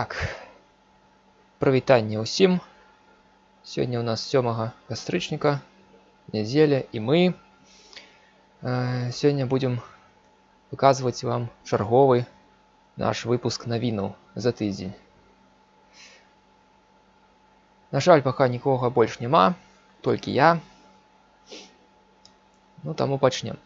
Так. Провитание усім. Сегодня у нас 7 кастрычніка, неделя, и мы э, сегодня будем показывать вам чарговый наш выпуск навінаў за тыдзень. На жаль, пока нікога больш няма, толькі я. Ну таму пачнем.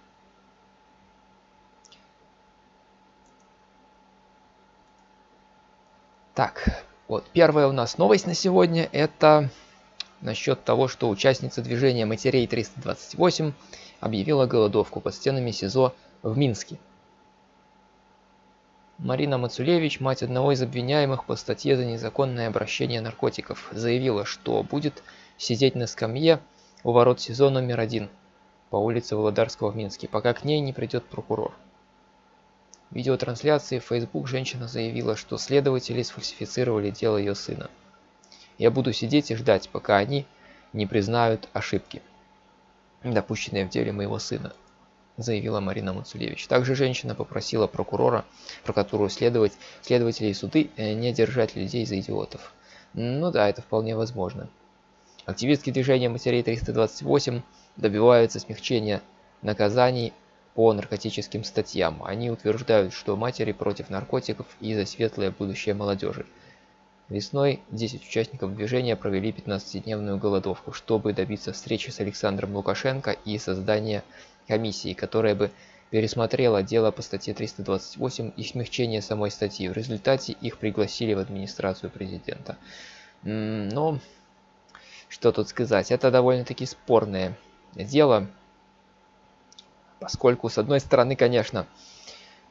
Так, вот первая у нас новость на сегодня это насчет того, что участница движения матерей 328 объявила голодовку под стенами СИЗО в Минске. Марина Мацулевич, мать одного из обвиняемых по статье за незаконное обращение наркотиков, заявила, что будет сидеть на скамье у ворот СИЗО номер один по улице Володарского в Минске, пока к ней не придет прокурор. В видеотрансляции в Facebook женщина заявила, что следователи сфальсифицировали дело ее сына. Я буду сидеть и ждать, пока они не признают ошибки, допущенные в деле моего сына, заявила Марина Мацулевич. Также женщина попросила прокурора, про которую следовать, следователи и суды э, не держать людей за идиотов. Ну да, это вполне возможно. Активистки движения матерей 328 добиваются смягчения наказаний по наркотическим статьям. Они утверждают, что матери против наркотиков и за светлое будущее молодежи. Весной 10 участников движения провели 15-дневную голодовку, чтобы добиться встречи с Александром Лукашенко и создания комиссии, которая бы пересмотрела дело по статье 328 и смягчение самой статьи. В результате их пригласили в администрацию президента. Но что тут сказать, это довольно-таки спорное дело, Поскольку, с одной стороны, конечно,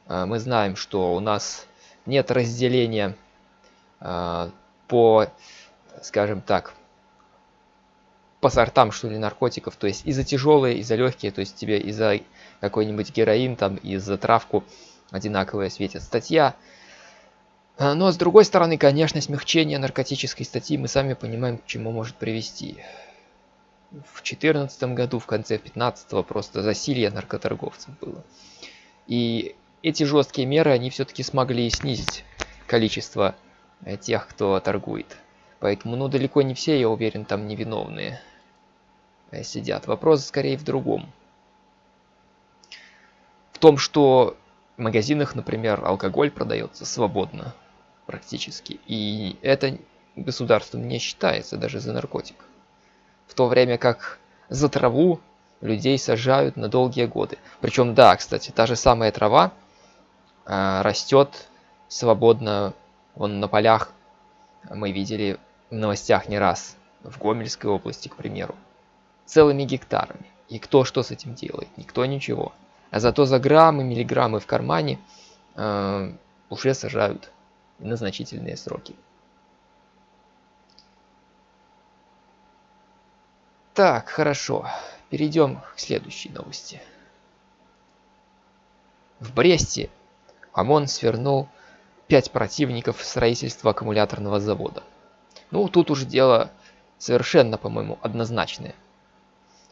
э, мы знаем, что у нас нет разделения э, по, скажем так, по сортам, что ли, наркотиков. То есть и за тяжелые, и за легкие. То есть тебе и за какой-нибудь героин, там, и за травку одинаковая светит статья. Э, но с другой стороны, конечно, смягчение наркотической статьи мы сами понимаем, к чему может привести в 2014 году, в конце 15 просто засилье наркоторговцев было. И эти жесткие меры, они все-таки смогли снизить количество э, тех, кто торгует. Поэтому, ну, далеко не все, я уверен, там невиновные э, сидят. Вопрос скорее в другом. В том, что в магазинах, например, алкоголь продается свободно практически. И это государством не считается даже за наркотик в то время как за траву людей сажают на долгие годы. Причем, да, кстати, та же самая трава э, растет свободно вон на полях. Мы видели в новостях не раз в Гомельской области, к примеру, целыми гектарами. И кто что с этим делает? Никто ничего. А зато за граммы, миллиграммы в кармане э, уже сажают на значительные сроки. Так, хорошо. Перейдем к следующей новости. В Бресте ОМОН свернул пять противников строительства аккумуляторного завода. Ну, тут уже дело совершенно, по-моему, однозначное.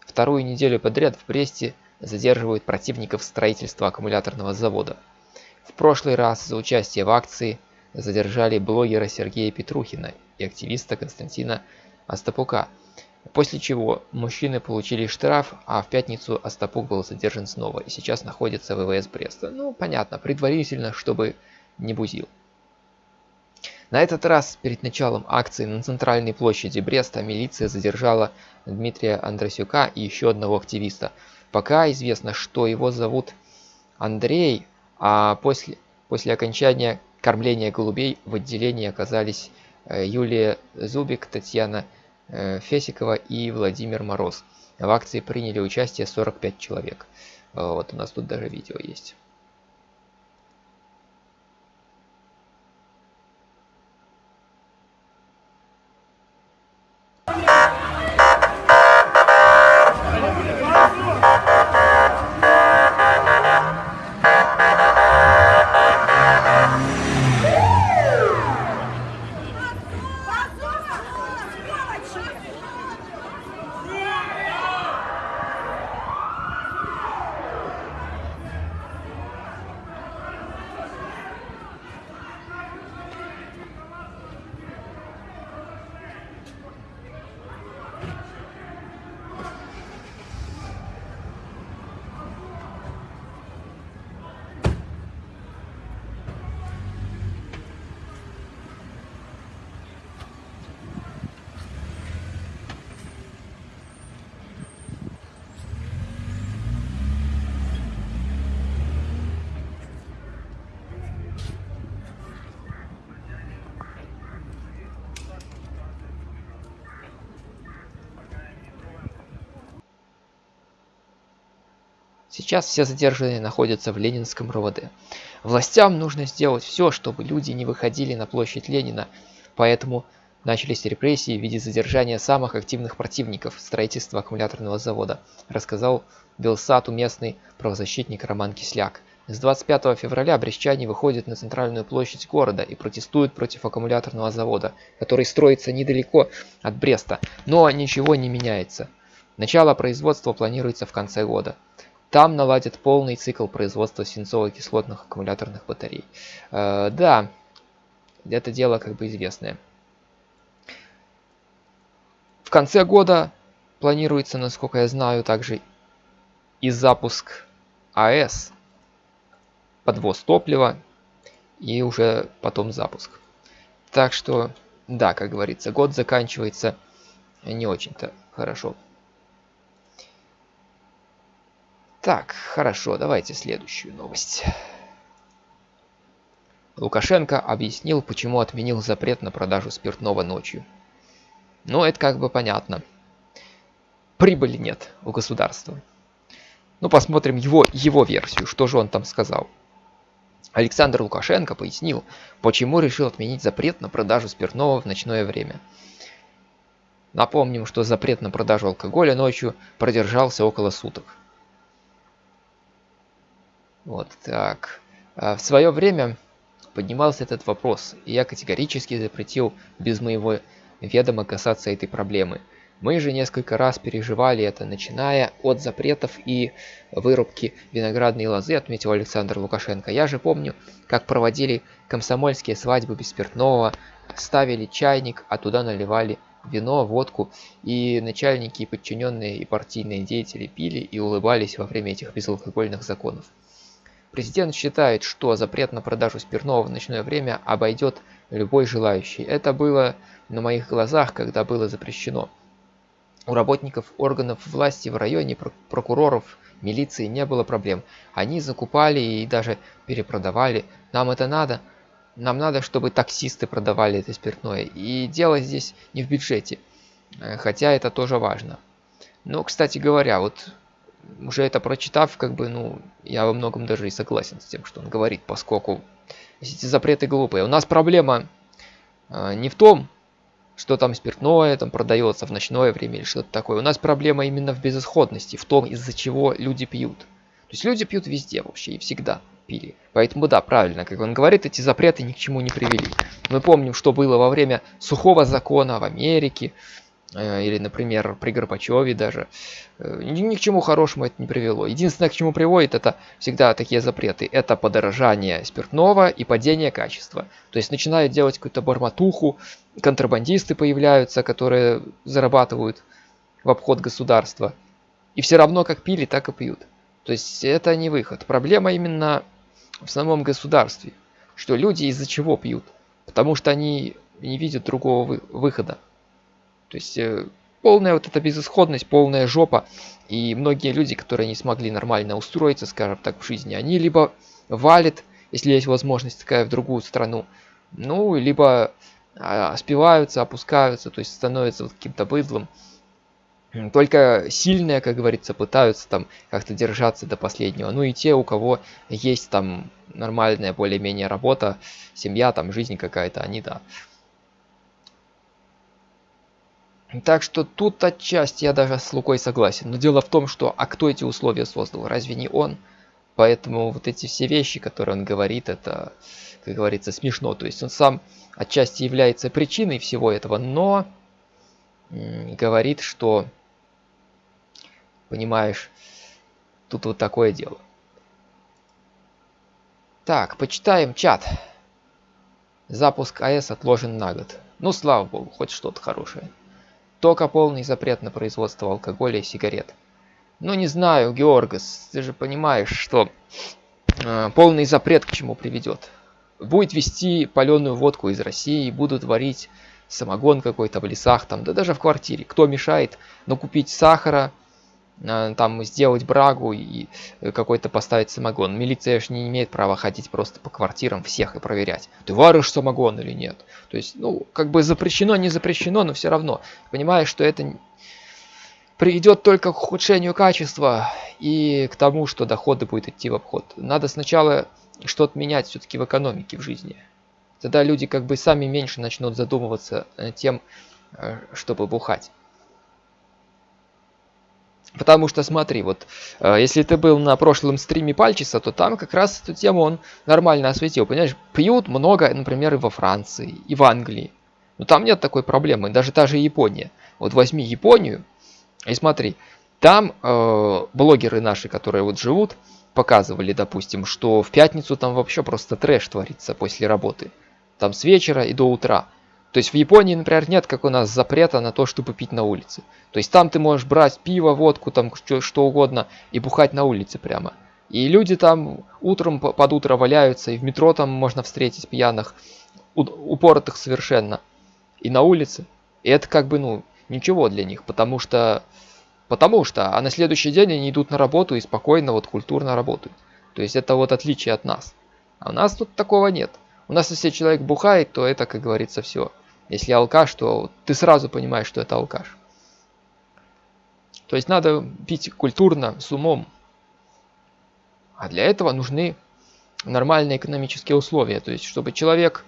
Вторую неделю подряд в Бресте задерживают противников строительства аккумуляторного завода. В прошлый раз за участие в акции задержали блогера Сергея Петрухина и активиста Константина Остапука – После чего мужчины получили штраф, а в пятницу Остапук был задержан снова и сейчас находится в ВВС Бреста. Ну, понятно, предварительно, чтобы не бузил. На этот раз перед началом акции на центральной площади Бреста милиция задержала Дмитрия Андросюка и еще одного активиста. Пока известно, что его зовут Андрей, а после, после окончания кормления голубей в отделении оказались э, Юлия Зубик, Татьяна Э, Фесикова и Владимир Мороз. В акции приняли участие 45 человек. Э, вот у нас тут даже видео есть. Сейчас все задержанные находятся в Ленинском РОВД. Властям нужно сделать все, чтобы люди не выходили на площадь Ленина, поэтому начались репрессии в виде задержания самых активных противников строительства аккумуляторного завода, рассказал Белсату местный правозащитник Роман Кисляк. С 25 февраля брестчане выходят на центральную площадь города и протестуют против аккумуляторного завода, который строится недалеко от Бреста, но ничего не меняется. Начало производства планируется в конце года. Там наладят полный цикл производства свинцово-кислотных аккумуляторных батарей. Э, да, это дело как бы известное. В конце года планируется, насколько я знаю, также и запуск АЭС, подвоз топлива и уже потом запуск. Так что, да, как говорится, год заканчивается не очень-то хорошо. Так, хорошо, давайте следующую новость. Лукашенко объяснил, почему отменил запрет на продажу спиртного ночью. Ну, это как бы понятно. Прибыли нет у государства. Ну, посмотрим его, его версию, что же он там сказал. Александр Лукашенко пояснил, почему решил отменить запрет на продажу спиртного в ночное время. Напомним, что запрет на продажу алкоголя ночью продержался около суток. Вот так. А в свое время поднимался этот вопрос, и я категорически запретил без моего ведома касаться этой проблемы. Мы же несколько раз переживали это, начиная от запретов и вырубки виноградной лозы, отметил Александр Лукашенко. Я же помню, как проводили комсомольские свадьбы без спиртного, ставили чайник, а туда наливали вино, водку, и начальники, и подчиненные, и партийные деятели пили и улыбались во время этих безалкогольных законов. Президент считает, что запрет на продажу спиртного в ночное время обойдет любой желающий. Это было на моих глазах, когда было запрещено. У работников органов власти в районе, прокуроров, милиции не было проблем. Они закупали и даже перепродавали. Нам это надо. Нам надо, чтобы таксисты продавали это спиртное. И дело здесь не в бюджете. Э, хотя это тоже важно. Но, кстати говоря, вот уже это прочитав, как бы, ну, я во многом даже и согласен с тем, что он говорит, поскольку эти запреты глупые. У нас проблема э, не в том, что там спиртное там продается в ночное время или что-то такое. У нас проблема именно в безысходности, в том, из-за чего люди пьют. То есть люди пьют везде вообще и всегда пили. Поэтому да, правильно, как он говорит, эти запреты ни к чему не привели. Мы помним, что было во время сухого закона в Америке, или, например, при Горбачеве даже, э, ни к чему хорошему это не привело. Единственное, к чему приводит, это всегда такие запреты. Это подорожание спиртного и падение качества. То есть начинают делать какую-то барматуху, контрабандисты появляются, которые зарабатывают в обход государства. И все равно как пили, так и пьют. То есть это не выход. Проблема именно в самом государстве. Что люди из-за чего пьют? Потому что они не видят другого выхода. То есть э, полная вот эта безысходность, полная жопа. И многие люди, которые не смогли нормально устроиться, скажем так, в жизни, они либо валят, если есть возможность такая, в другую страну, ну, либо а, спиваются, опускаются, то есть становятся вот каким-то быдлом. Только сильные, как говорится, пытаются там как-то держаться до последнего. Ну и те, у кого есть там нормальная более-менее работа, семья, там жизнь какая-то, они да, Так что тут отчасти я даже с Лукой согласен. Но дело в том, что а кто эти условия создал? Разве не он? Поэтому вот эти все вещи, которые он говорит, это, как говорится, смешно. То есть он сам отчасти является причиной всего этого, но говорит, что, понимаешь, тут вот такое дело. Так, почитаем чат. Запуск АЭС отложен на год. Ну, слава богу, хоть что-то хорошее. Только полный запрет на производство алкоголя и сигарет. Ну не знаю, Георгас, ты же понимаешь, что э, полный запрет к чему приведет. Будет вести паленую водку из России, будут варить самогон какой-то в лесах, там, да даже в квартире. Кто мешает накупить сахара, Э, там сделать брагу и э, какой-то поставить самогон. Милиция же не имеет права ходить просто по квартирам всех и проверять, ты варишь самогон или нет. То есть, ну, как бы запрещено, не запрещено, но все равно. Понимаешь, что это приведет только к ухудшению качества и к тому, что доходы будут идти в обход. Надо сначала что-то менять все-таки в экономике, в жизни. Тогда люди как бы сами меньше начнут задумываться тем, э, чтобы бухать. Потому что смотри, вот э, если ты был на прошлом стриме Пальчиса, то там как раз эту тему он нормально осветил. Понимаешь, пьют много, например, и во Франции, и в Англии. Но там нет такой проблемы, даже та же Япония. Вот возьми Японию и смотри, там э, блогеры наши, которые вот живут, показывали, допустим, что в пятницу там вообще просто трэш творится после работы. Там с вечера и до утра. То есть в Японии, например, нет, как у нас, запрета на то, чтобы пить на улице. То есть там ты можешь брать пиво, водку, там что, что угодно и бухать на улице прямо. И люди там утром под утро валяются, и в метро там можно встретить пьяных, упоротых совершенно. И на улице. И это как бы, ну, ничего для них, потому что... Потому что, а на следующий день они идут на работу и спокойно, вот культурно работают. То есть это вот отличие от нас. А у нас тут такого нет. У нас если человек бухает, то это, как говорится, все. Если алкаш, то ты сразу понимаешь, что это алкаш. То есть надо пить культурно, с умом. А для этого нужны нормальные экономические условия. То есть, чтобы человек,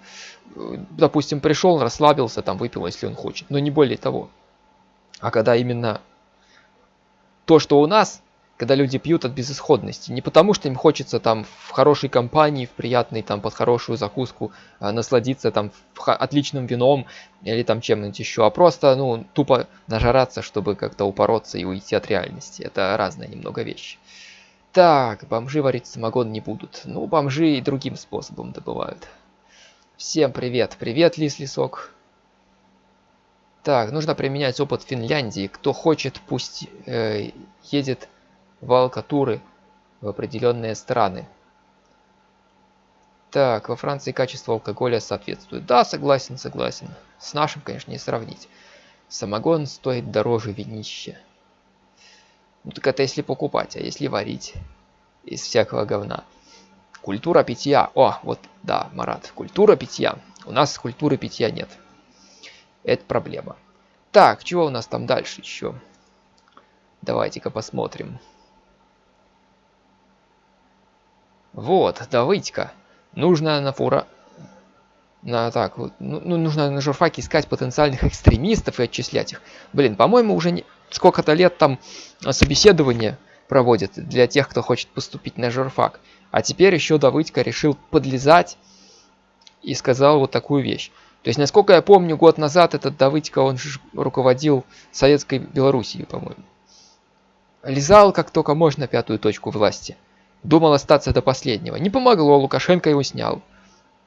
э, допустим, пришел, расслабился, там выпил, если он хочет. Но не более того. А когда именно то, что у нас, когда люди пьют от безысходности. Не потому, что им хочется там в хорошей компании, в приятной там под хорошую закуску э, насладиться там отличным вином или там чем-нибудь еще, а просто ну тупо нажраться, чтобы как-то упороться и уйти от реальности. Это разные немного вещи. Так, бомжи варить самогон не будут. Ну, бомжи и другим способом добывают. Всем привет. Привет, Лис Лисок. Так, нужно применять опыт Финляндии. Кто хочет, пусть э, едет в алкатуры в определенные страны. Так, во Франции качество алкоголя соответствует. Да, согласен, согласен. С нашим, конечно, не сравнить. Самогон стоит дороже винища. Ну так это если покупать, а если варить из всякого говна. Культура питья. О, вот, да, Марат, культура питья. У нас культуры питья нет. Это проблема. Так, чего у нас там дальше еще? Давайте-ка посмотрим. Вот, давайте-ка. Нужно на фура... На, так, вот, ну, ну, нужно на журфаке искать потенциальных экстремистов и отчислять их. Блин, по-моему, уже не... сколько-то лет там собеседование проводят для тех, кто хочет поступить на журфак. А теперь еще Давыдько решил подлезать и сказал вот такую вещь. То есть, насколько я помню, год назад этот Давыдько, он же руководил Советской Белоруссией, по-моему. Лизал как только можно пятую точку власти. Думал остаться до последнего. Не помогло, Лукашенко его снял.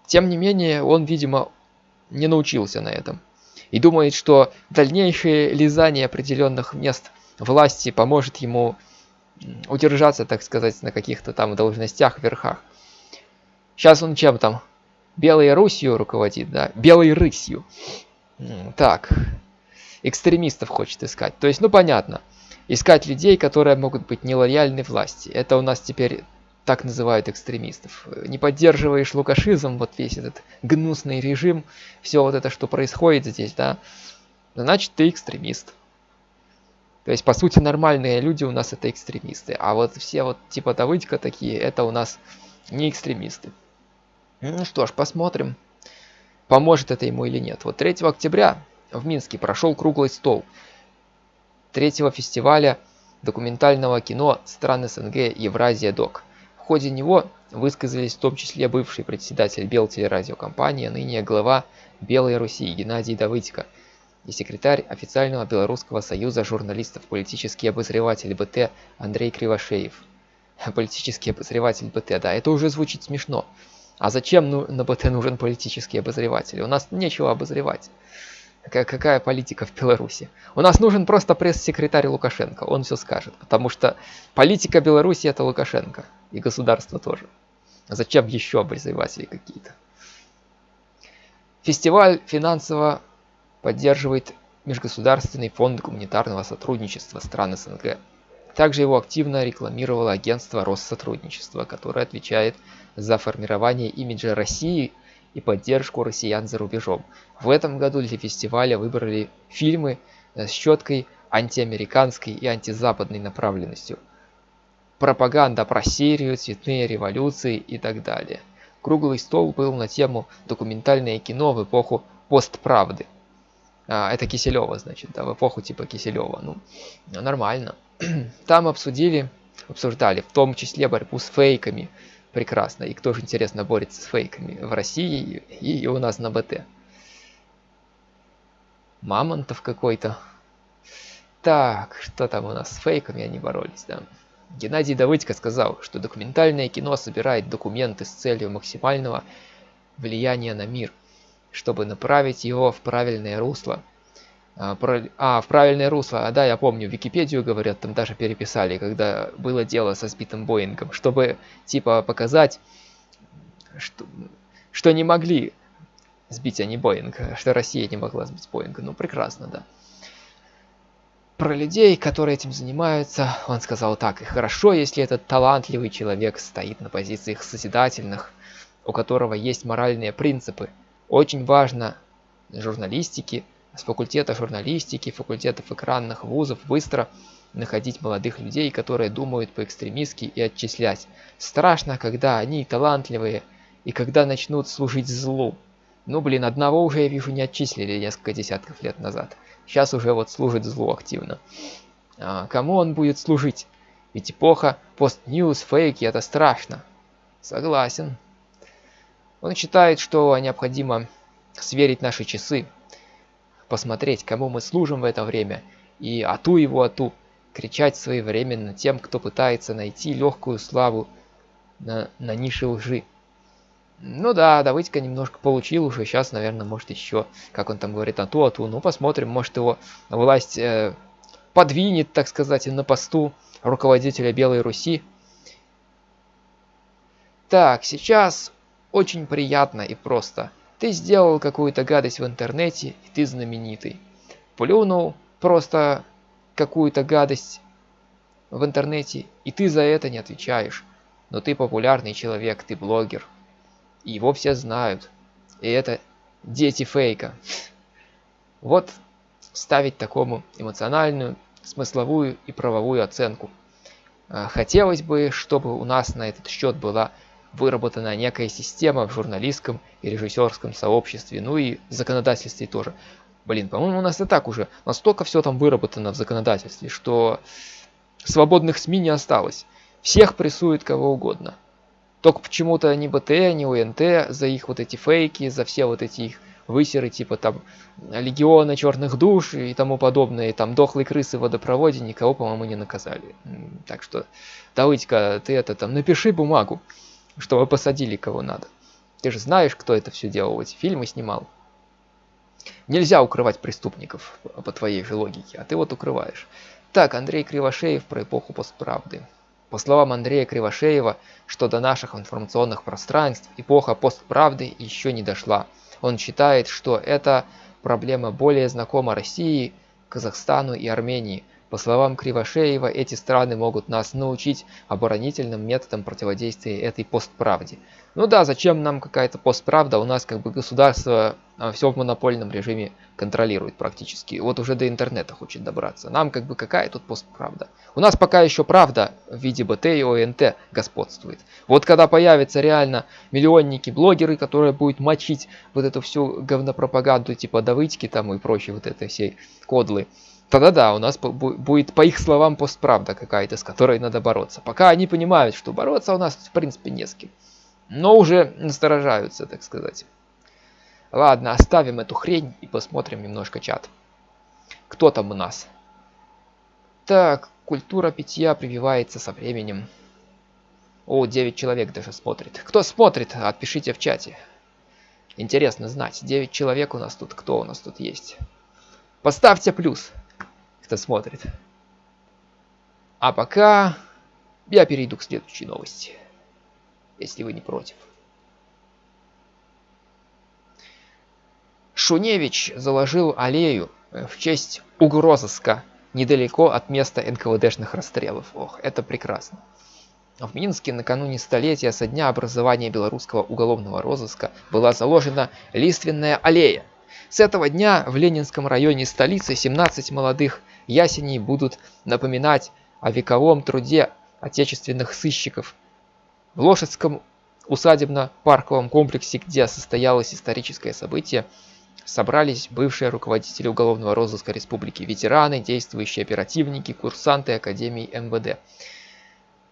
Тем не менее, он, видимо, не научился на этом. И думает, что дальнейшее лизание определенных мест власти поможет ему удержаться, так сказать, на каких-то там должностях, верхах. Сейчас он чем там? Белой Русью руководит, да? Белой рысью. Так. Экстремистов хочет искать. То есть, ну понятно искать людей, которые могут быть нелояльны власти. Это у нас теперь так называют экстремистов. Не поддерживаешь лукашизм, вот весь этот гнусный режим, все вот это, что происходит здесь, да, значит ты экстремист. То есть, по сути, нормальные люди у нас это экстремисты. А вот все вот типа Давыдька такие, это у нас не экстремисты. Ну что ж, посмотрим, поможет это ему или нет. Вот 3 октября в Минске прошел круглый стол – третьего фестиваля документального кино стран СНГ Евразия Док. В ходе него высказались в том числе бывший председатель Белтелерадиокомпании, а ныне глава Белой Руси Геннадий Давыдько и секретарь официального Белорусского союза журналистов политический обозреватель БТ Андрей Кривошеев. Политический обозреватель БТ, да, это уже звучит смешно. А зачем ну, на БТ нужен политический обозреватель? У нас нечего обозревать. Какая, политика в Беларуси? У нас нужен просто пресс-секретарь Лукашенко, он все скажет. Потому что политика Беларуси это Лукашенко. И государство тоже. Зачем еще обозреватели какие-то? Фестиваль финансово поддерживает Межгосударственный фонд гуманитарного сотрудничества стран СНГ. Также его активно рекламировало агентство Россотрудничества, которое отвечает за формирование имиджа России – и поддержку россиян за рубежом. В этом году для фестиваля выбрали фильмы с четкой антиамериканской и антизападной направленностью. пропаганда про Сирию, цветные революции и так далее. Круглый стол был на тему документальное кино в эпоху постправды. А, это Киселева, значит, да, в эпоху типа Киселева. Ну, нормально. Там обсудили, обсуждали, в том числе борьбу с фейками. Прекрасно. И кто же, интересно, борется с фейками в России и у нас на БТ. Мамонтов какой-то. Так, что там у нас с фейками они боролись, да? Геннадий Давыдько сказал, что документальное кино собирает документы с целью максимального влияния на мир, чтобы направить его в правильное русло. А, а в правильное русло, а да, я помню, Википедию, говорят, там даже переписали, когда было дело со сбитым Боингом, чтобы, типа, показать, что, что не могли сбить они Боинг, что Россия не могла сбить Боинга. Ну, прекрасно, да про людей, которые этим занимаются, он сказал так, и хорошо, если этот талантливый человек стоит на позициях созидательных, у которого есть моральные принципы. Очень важно журналистики, с факультета журналистики, факультетов экранных вузов быстро находить молодых людей, которые думают по-экстремистски и отчислять. Страшно, когда они талантливые и когда начнут служить злу. Ну блин, одного уже я вижу не отчислили несколько десятков лет назад. Сейчас уже вот служит злу активно. А, кому он будет служить? Ведь эпоха пост-ньюс, фейки, это страшно. Согласен. Он считает, что необходимо сверить наши часы, посмотреть, кому мы служим в это время, и ату его ату, кричать своевременно тем, кто пытается найти легкую славу на, на нише лжи. Ну да, Давыдька немножко получил уже, сейчас, наверное, может еще, как он там говорит, а ту, а ту. Ну, посмотрим, может его власть э, подвинет, так сказать, на посту руководителя Белой Руси. Так, сейчас очень приятно и просто. Ты сделал какую-то гадость в интернете, и ты знаменитый. Плюнул просто какую-то гадость в интернете, и ты за это не отвечаешь. Но ты популярный человек, ты блогер. И его все знают. И это дети фейка. Вот ставить такому эмоциональную, смысловую и правовую оценку. А, хотелось бы, чтобы у нас на этот счет была выработана некая система в журналистском и режиссерском сообществе, ну и в законодательстве тоже. Блин, по-моему, у нас и так уже настолько все там выработано в законодательстве, что свободных СМИ не осталось. Всех прессуют кого угодно. Только почему-то ни БТ, ни УНТ за их вот эти фейки, за все вот эти их высеры, типа там Легиона Черных Душ и тому подобное, и там дохлые крысы в водопроводе, никого, по-моему, не наказали. Так что, Давыдька, ты это там, напиши бумагу, чтобы посадили кого надо. Ты же знаешь, кто это все делал, эти фильмы снимал. Нельзя укрывать преступников по твоей же логике, а ты вот укрываешь. Так, Андрей Кривошеев про эпоху постправды. По словам Андрея Кривошеева, что до наших информационных пространств эпоха постправды еще не дошла. Он считает, что эта проблема более знакома России, Казахстану и Армении. По словам Кривошеева, эти страны могут нас научить оборонительным методам противодействия этой постправде. Ну да, зачем нам какая-то постправда? У нас как бы государство а, все в монопольном режиме контролирует практически. Вот уже до интернета хочет добраться. Нам как бы какая тут постправда? У нас пока еще правда в виде БТ и ОНТ господствует. Вот когда появятся реально миллионники-блогеры, которые будут мочить вот эту всю говнопропаганду типа Давыдьки там и прочей вот этой всей кодлы, тогда да, у нас будет по их словам постправда какая-то, с которой надо бороться. Пока они понимают, что бороться у нас в принципе не с кем но уже насторожаются, так сказать. Ладно, оставим эту хрень и посмотрим немножко чат. Кто там у нас? Так, культура питья прививается со временем. О, 9 человек даже смотрит. Кто смотрит, отпишите в чате. Интересно знать, 9 человек у нас тут. Кто у нас тут есть? Поставьте плюс, кто смотрит. А пока я перейду к следующей новости если вы не против. Шуневич заложил аллею э, в честь угрозыска недалеко от места НКВДшных расстрелов. Ох, это прекрасно. В Минске накануне столетия со дня образования белорусского уголовного розыска была заложена лиственная аллея. С этого дня в Ленинском районе столицы 17 молодых ясеней будут напоминать о вековом труде отечественных сыщиков. В Лошадском усадебно-парковом комплексе, где состоялось историческое событие, собрались бывшие руководители уголовного розыска республики, ветераны, действующие оперативники, курсанты Академии МВД.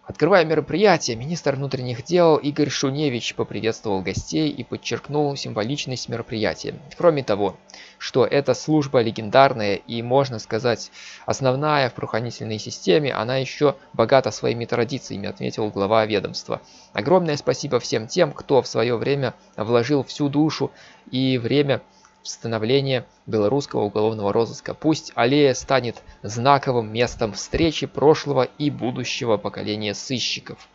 Открывая мероприятие, министр внутренних дел Игорь Шуневич поприветствовал гостей и подчеркнул символичность мероприятия. Кроме того, что эта служба легендарная и, можно сказать, основная в правоохранительной системе, она еще богата своими традициями, отметил глава ведомства. Огромное спасибо всем тем, кто в свое время вложил всю душу и время становления белорусского уголовного розыска. Пусть аллея станет знаковым местом встречи прошлого и будущего поколения сыщиков.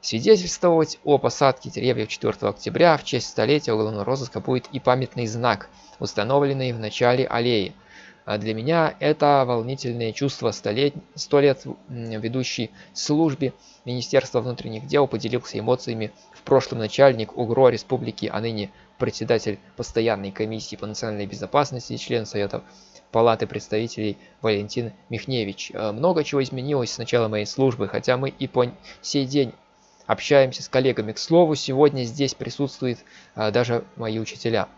Свидетельствовать о посадке деревьев 4 октября в честь столетия уголовного розыска будет и памятный знак, установленный в начале аллеи. А для меня это волнительное чувство столет... сто лет ведущей службе Министерства внутренних дел поделился эмоциями в прошлом начальник УГРО Республики, а ныне председатель постоянной комиссии по национальной безопасности и член Совета Палаты представителей Валентин Михневич. Э, много чего изменилось с начала моей службы, хотя мы и по сей день общаемся с коллегами. К слову, сегодня здесь присутствуют э, даже мои учителя.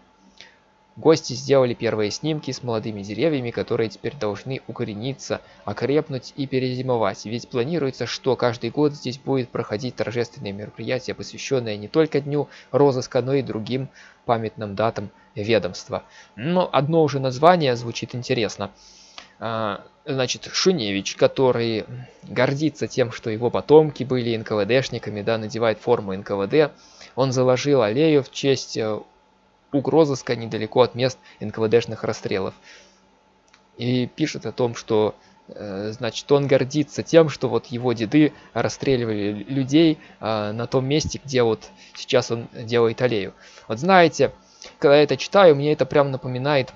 Гости сделали первые снимки с молодыми деревьями, которые теперь должны укорениться, окрепнуть и перезимовать. Ведь планируется, что каждый год здесь будет проходить торжественное мероприятие, посвященное не только Дню розыска, но и другим памятным датам ведомства. Но одно уже название звучит интересно. А, значит, Шуневич, который гордится тем, что его потомки были НКВДшниками, да, надевает форму НКВД, он заложил аллею в честь э, угрозыска недалеко от мест НКВДшных расстрелов. И пишет о том, что э, значит, он гордится тем, что вот его деды расстреливали людей э, на том месте, где вот сейчас он делает аллею. Вот знаете, когда я это читаю, мне это прям напоминает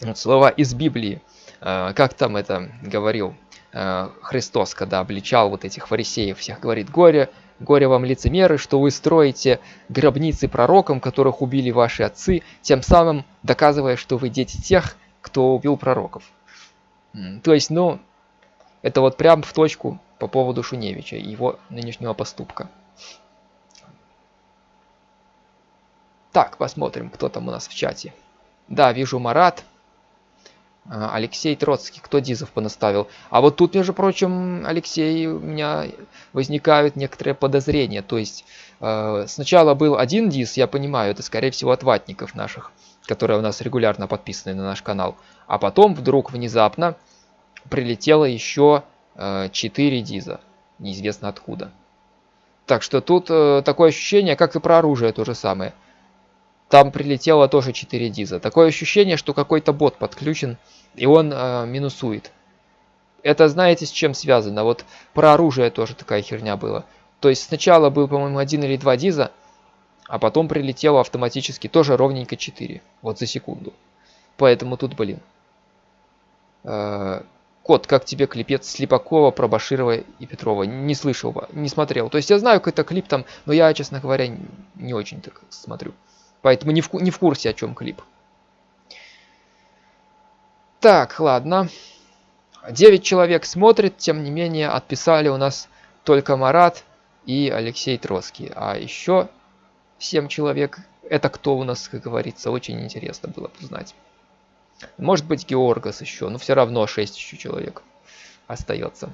вот слова из Библии. Э, как там это говорил Христос, когда обличал вот этих фарисеев всех, говорит, горе Горе вам, лицемеры, что вы строите гробницы пророкам, которых убили ваши отцы, тем самым доказывая, что вы дети тех, кто убил пророков. То есть, ну, это вот прям в точку по поводу Шуневича и его нынешнего поступка. Так, посмотрим, кто там у нас в чате. Да, вижу Марат. А, Алексей Троцкий, кто Дизов понаставил. А вот тут, между прочим, Алексей, у меня возникают некоторые подозрения. То есть э, сначала был один Диз, я понимаю, это скорее всего от ватников наших, которые у нас регулярно подписаны на наш канал. А потом вдруг внезапно прилетело еще э, 4 Диза, неизвестно откуда. Так что тут э, такое ощущение, как и про оружие то же самое – там прилетело тоже 4 диза. Такое ощущение, что какой-то бот подключен, и он э, минусует. Это знаете с чем связано? Вот про оружие тоже такая херня была. То есть сначала был, по-моему, один или два диза, а потом прилетело автоматически тоже ровненько 4. Вот за секунду. Поэтому тут, блин. Э, кот, как тебе клипец Слепакова про Баширова и Петрова? Не слышал, не смотрел. То есть я знаю какой-то клип там, но я, честно говоря, не очень так смотрю. Поэтому не в, не в курсе, о чем клип. Так, ладно. 9 человек смотрит, тем не менее отписали у нас только Марат и Алексей Троцкий. А еще 7 человек, это кто у нас, как говорится, очень интересно было узнать. Может быть Георгас еще, но все равно 6 еще человек остается.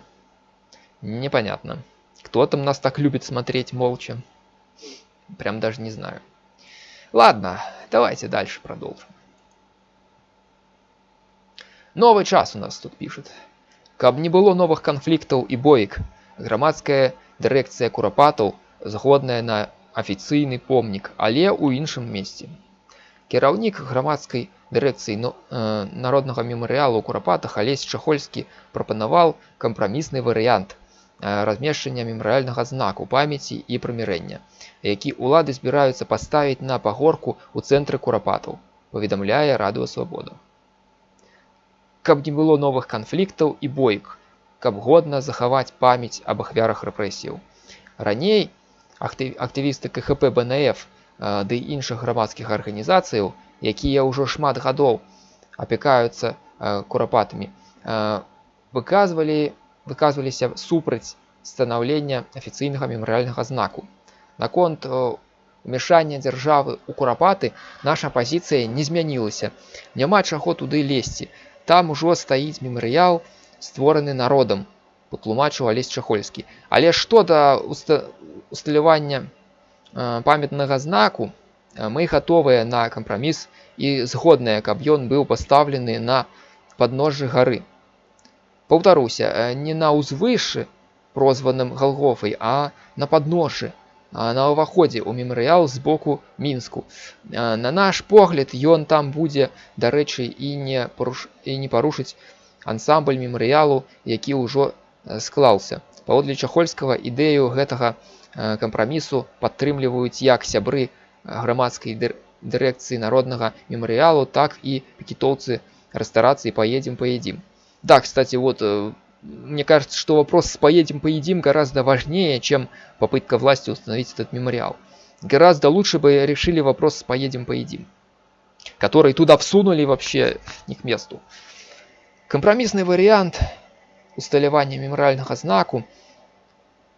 Непонятно. Кто там нас так любит смотреть молча? Прям даже не знаю. Ладно, давайте дальше продолжим. Новый час у нас тут пишет. Каб не было новых конфликтаў и боек, громадская дирекция курапатаў згодная на афіцыйны помнік, але ў іншым месте. Кіраўнік громадской дирекции но, э, народнага мемарыялу курапатах Алесь Чахольскі прапанаваў кампрамісны варыянт Э, Размешчання мемарыяльнага знаку памяці і прымірэння, які ўлады збіраюцца паставіць на пагорку ў цэнтры курапатаў, паведамляе радыё свабода. Каб не было новых канфліктаў і бойк, каб годна захаваць памяць аб ахвярах рэпрэсіяў. Раней актывісты КХП БНФ э, ды іншых грамадскіх арганізацыяў, якія ўжо шмат гадоў апякаюцца э, курапатамі, выказвалі выказваліся супраць станаўлення афіцыйнага мемарыяльнага знаку. Наконт умяшання дзяржавы ў курапаты наша пазіцыя не змянілася. Няма чаго туды лезці. Там ужо стаіць мемарыял, створаны народам, патлумачыў алесь чахольскі. Але што да усталявання памятнага знаку, мы гатовыя на кампраміс і згодныя, каб ён быў пастаўлены на падножжы гары. Паўтаруся, не на ўзвышы, прозваным галгофай, а на падножжы, на ўваходзе ў мемарыял з боку мінску на наш погляд ён там будзе дарэчы і не паруш... і не парушыць ансамбль мемарыялу які ўжо склаўся паводле чахольскага ідэю гэтага кампрамісу падтрымліваюць як сябры грамадскай дырэкцыі народнага мемарыялу так і пакітоўцы рэстарацыі поедем поедим да кстати вот мне кажется, что вопрос с «поедем, поедим» гораздо важнее, чем попытка власти установить этот мемориал. Гораздо лучше бы решили вопрос с «поедем, поедим», который туда всунули вообще не к месту. Компромиссный вариант усталявання меморальнага знаку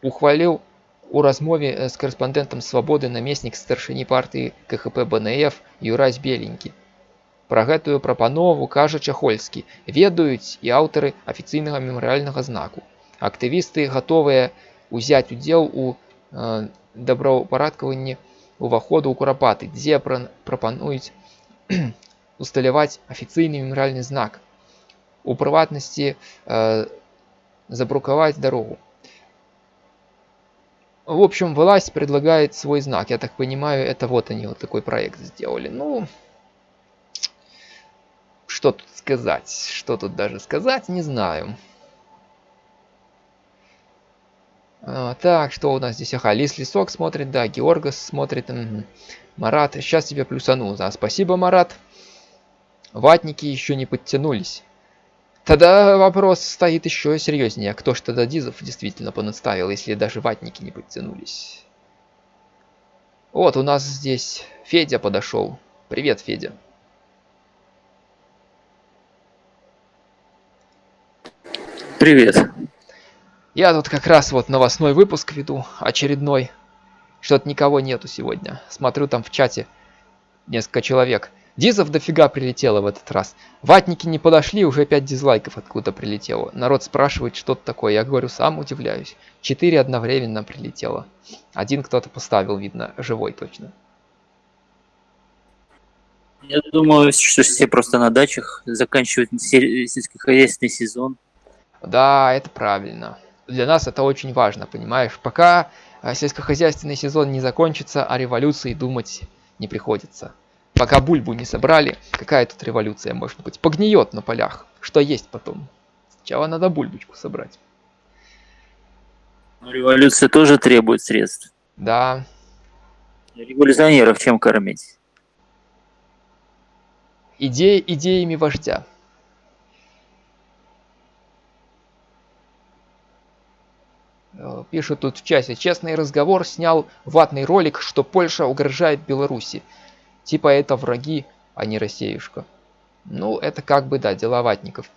ухваліў у размове з карэспандэнтам свабоды намеснік старшыні партыі КХП БНФ Юрась Беленькі. Пра гэтую прапанову кажа чахольскі ведаюць і аўтары афіцыйнага мемарыяльнага знаку. Актывісты гатовыя ўзяць удзел у э, добраўпарадкаванні уваходу ў курапаты, дзе прапануюць усталяваць афіцыйны мемарыяльны знак. У прыватнасці э, забрукаваць дарогу. В общем, власть предлагает свой знак. Я так понимаю, это вот они вот такой проект сделали. Ну, что тут сказать? Что тут даже сказать, не знаю. А, так, что у нас здесь? Ага, Лис Лисок смотрит, да, Георгас смотрит. Марат, сейчас тебя плюсанул. Да, спасибо, Марат. Ватники еще не подтянулись. Тогда вопрос стоит еще серьезнее. Кто ж тогда Дизов действительно понаставил, если даже ватники не подтянулись? Вот, у нас здесь Федя подошел. Привет, Федя. Привет. Я тут как раз вот новостной выпуск веду, очередной. Что-то никого нету сегодня. Смотрю там в чате несколько человек. Дизов дофига прилетело в этот раз. Ватники не подошли, уже 5 дизлайков откуда прилетело. Народ спрашивает, что это такое. Я говорю, сам удивляюсь. 4 одновременно прилетело. Один кто-то поставил, видно, живой точно. Я думаю, что все просто на дачах заканчивают сельскохозяйственный сезон. Да, это правильно. Для нас это очень важно, понимаешь? Пока э, сельскохозяйственный сезон не закончится, о революции думать не приходится. Пока бульбу не собрали, какая тут революция может быть? Погниет на полях. Что есть потом? Сначала надо бульбочку собрать. Но революция тоже требует средств. Да. Революционеров чем кормить? Идеи идеями вождя. Пишут тут в часе. Честный разговор снял ватный ролик, что Польша угрожает Беларуси. Типа это враги, а не Россиюшка. Ну, это как бы, да, дела ватников.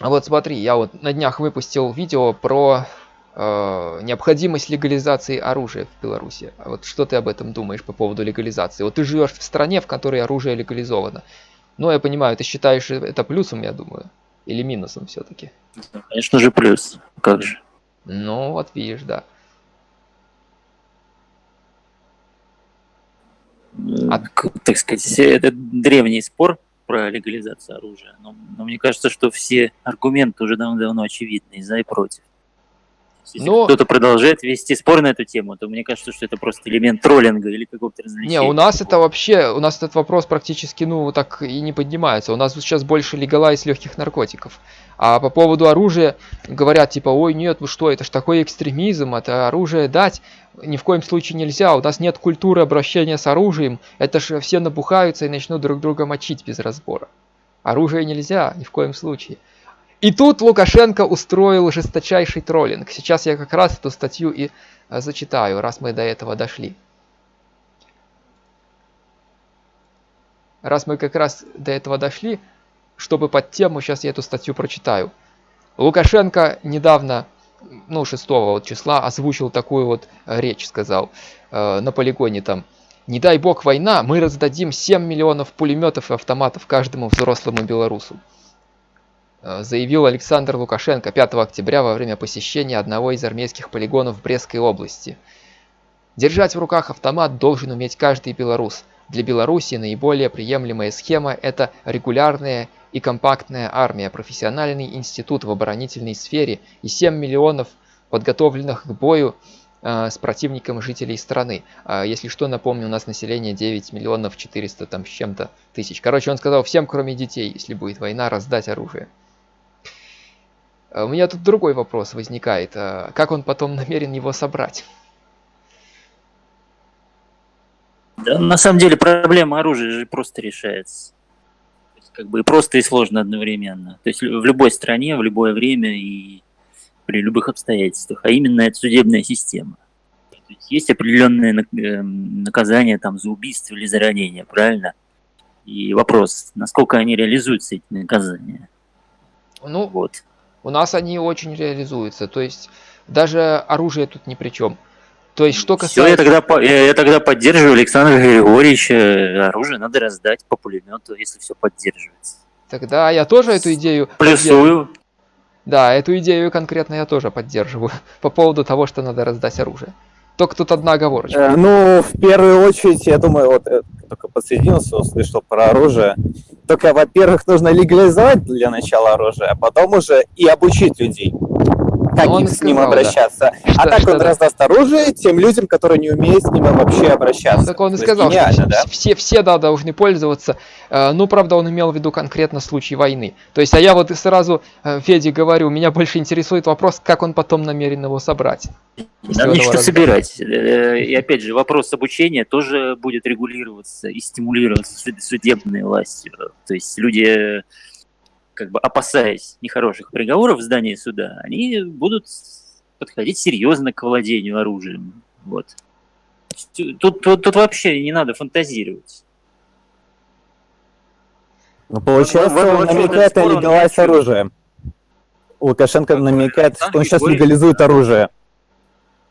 А вот смотри, я вот на днях выпустил видео про э, необходимость легализации оружия в Беларуси. А вот что ты об этом думаешь по поводу легализации? Вот ты живешь в стране, в которой оружие легализовано. Ну, я понимаю, ты считаешь это плюсом, я думаю, или минусом все-таки? Конечно же плюс. Как же? Ну, вот видишь, да. А... Так сказать, это древний спор про легализацию оружия. Но, но мне кажется, что все аргументы уже давно-давно очевидны, и за и против. Если Но... кто-то продолжает вести спор на эту тему, то мне кажется, что это просто элемент троллинга или какого-то развлечения. Не, у нас это вообще, у нас этот вопрос практически, ну, так и не поднимается. У нас сейчас больше легалайз легких наркотиков. А по поводу оружия говорят, типа, ой, нет, вы что, это ж такой экстремизм, это оружие дать ни в коем случае нельзя. У нас нет культуры обращения с оружием. Это ж все набухаются и начнут друг друга мочить без разбора. Оружие нельзя, ни в коем случае. И тут Лукашенко устроил жесточайший троллинг. Сейчас я как раз эту статью и э, зачитаю, раз мы до этого дошли. Раз мы как раз до этого дошли, чтобы под тему, сейчас я эту статью прочитаю. Лукашенко недавно ну, 6 вот числа озвучил такую вот речь, сказал э, на полигоне там. Не дай бог война, мы раздадим 7 миллионов пулеметов и автоматов каждому взрослому белорусу. Э, заявил Александр Лукашенко 5 октября во время посещения одного из армейских полигонов в Брестской области. Держать в руках автомат должен уметь каждый белорус. Для Беларуси наиболее приемлемая схема – это регулярная и компактная армия, профессиональный институт в оборонительной сфере и 7 миллионов подготовленных к бою э, с противником жителей страны. А если что, напомню, у нас население 9 миллионов 400 там с чем-то тысяч. Короче, он сказал всем, кроме детей, если будет война, раздать оружие. А у меня тут другой вопрос возникает. А как он потом намерен его собрать? Да, на самом деле проблема оружия же просто решается. как бы просто и сложно одновременно. То есть в любой стране, в любое время и при любых обстоятельствах. А именно это судебная система. Есть, есть определенные эм, наказания там, за убийство или за ранение, правильно? И вопрос, насколько они реализуются, эти наказания. Ну, вот. У нас они очень реализуются. То есть даже оружие тут ни при чем. То есть что касается... Все, я тогда, я, я тогда поддерживаю Александра Григорьевича. Оружие надо раздать по пулемету, если все поддерживается. Тогда я тоже эту идею... Плюсую. Да, эту идею конкретно я тоже поддерживаю. По поводу того, что надо раздать оружие. Только тут одна оговорочка. Э, ну, в первую очередь, я думаю, вот э, только подсоединился, услышал про оружие. Только, во-первых, нужно легализовать для начала оружие, а потом уже и обучить людей как он с ним обращаться. Да. А что, так что он да. раздаст оружие тем людям, которые не умеют с ним вообще обращаться. Так он и сказал, что да? все, все да, должны пользоваться. Э, ну, правда, он имел в виду конкретно случай войны. То есть, а я вот сразу э, Феде говорю, меня больше интересует вопрос, как он потом намерен его собрать. Нам нечего собирать. Э, и опять же, вопрос обучения тоже будет регулироваться и стимулироваться судебной властью. То есть люди как бы опасаясь нехороших приговоров в здании суда, они будут подходить серьезно к владению оружием. Вот. Тут, тут, тут вообще не надо фантазировать. Ну, получается, вот, он намекает на легалайз оружия. Лукашенко намекает, что он сейчас легализует оружие.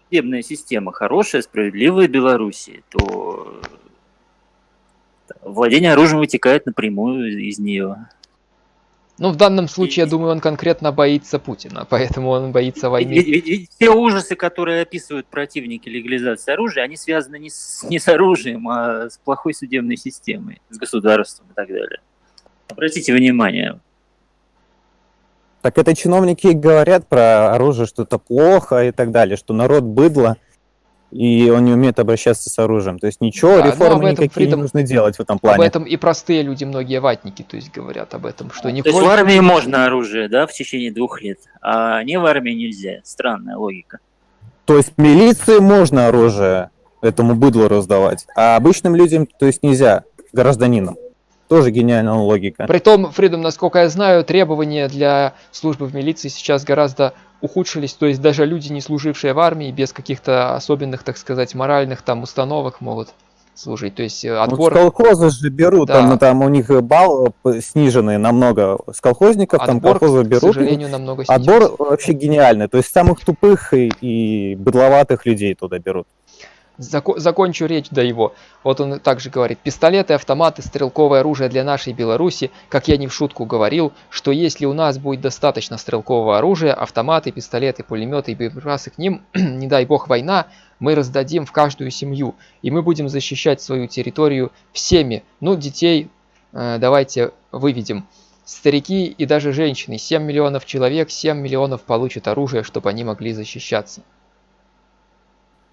Судебная система хорошая, справедливая Беларуси, то владение оружием вытекает напрямую из нее. Ну, в данном случае, я думаю, он конкретно боится Путина, поэтому он боится войны. Ведь, ведь, ведь все ужасы, которые описывают противники легализации оружия, они связаны не с, не с оружием, а с плохой судебной системой, с государством и так далее. Обратите внимание. Так это чиновники говорят про оружие, что это плохо и так далее, что народ быдло и он не умеет обращаться с оружием. То есть ничего, да, реформы никакие Фридом, не нужно делать в этом плане. Об этом и простые люди, многие ватники, то есть говорят об этом, что не То есть в армии можно оружие, да, в течение двух лет, а не в армии нельзя. Странная логика. То есть милиции можно оружие этому быдлу раздавать, а обычным людям, то есть нельзя, гражданинам. Тоже гениальная логика. Притом, Фридом, насколько я знаю, требования для службы в милиции сейчас гораздо ухудшились, то есть даже люди, не служившие в армии, без каких-то особенных, так сказать, моральных там установок могут служить. То есть э, отбор... Вот с колхоза же берут, да. там, там у них балл э, сниженный намного. С колхозников отбор, там колхозы берут. К сожалению, намного снизился. Отбор вообще гениальный. То есть самых тупых и, и быдловатых людей туда берут. Зако закончу речь до его. Вот он также говорит, пистолеты, автоматы, стрелковое оружие для нашей Беларуси, как я не в шутку говорил, что если у нас будет достаточно стрелкового оружия, автоматы, пистолеты, пулеметы и боеприпасы к ним, не дай бог война, мы раздадим в каждую семью, и мы будем защищать свою территорию всеми, ну детей э, давайте выведем. Старики и даже женщины, 7 миллионов человек, 7 миллионов получат оружие, чтобы они могли защищаться.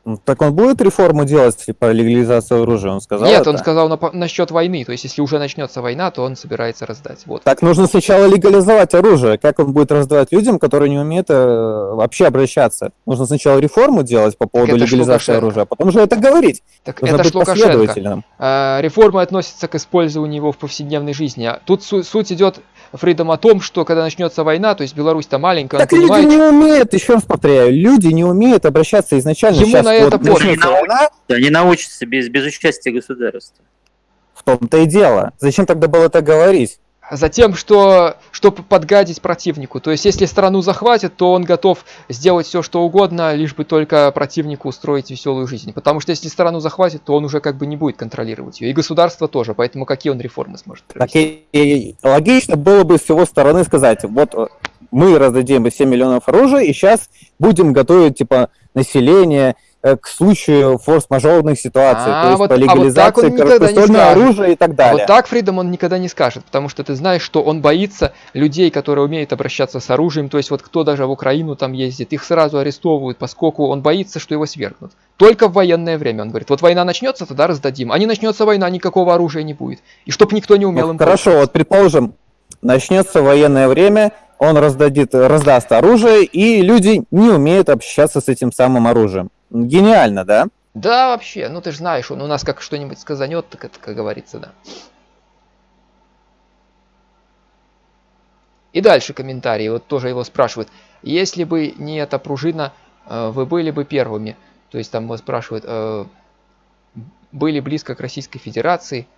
Ну, так он будет реформу делать по легализации оружия, он сказал Нет, это? он сказал на, насчет войны, то есть если уже начнется война, то он собирается раздать. Вот. Так нужно сначала легализовать оружие, как он будет раздавать людям, которые не умеют э, вообще обращаться. Нужно сначала реформу делать по поводу легализации оружия, а потом уже это говорить. Так нужно это быть Лукашенко. А, реформа относится к использованию его в повседневной жизни. А тут су суть идет Фридом о том, что когда начнется война, то есть Беларусь-то маленькая, так люди понимает... не умеют, еще раз повторяю, люди не умеют обращаться изначально. Ему Сейчас на это вот пофиг. Они научатся без, без участия государства. В том-то и дело. Зачем тогда было это говорить? За тем, что, чтобы подгадить противнику. То есть, если страну захватят, то он готов сделать все, что угодно, лишь бы только противнику устроить веселую жизнь. Потому что если страну захватят, то он уже как бы не будет контролировать ее. И государство тоже, поэтому какие он реформы сможет провести? Так и, и логично было бы с его стороны сказать, вот э, мы раздадим 7 миллионов оружия, и сейчас будем готовить, типа, население, к случаю форс-мажорных ситуаций, а, то есть вот, по легализации а вот оружия и так далее. А вот так Фридом он никогда не скажет, потому что ты знаешь, что он боится людей, которые умеют обращаться с оружием, то есть вот кто даже в Украину там ездит, их сразу арестовывают, поскольку он боится, что его свергнут. Только в военное время, он говорит, вот война начнется, тогда раздадим, а не начнется война, никакого оружия не будет. И чтоб никто не умел ну, им Хорошо, вот предположим, начнется военное время, он раздадит, раздаст оружие, и люди не умеют общаться с этим самым оружием. Гениально, да? Да, вообще. Ну, ты же знаешь, он у нас как что-нибудь сказанет, так это, как говорится, да. И дальше комментарии, вот тоже его спрашивают. Если бы не эта пружина, э, вы были бы первыми. То есть там его спрашивают, э, были близко к Российской Федерации,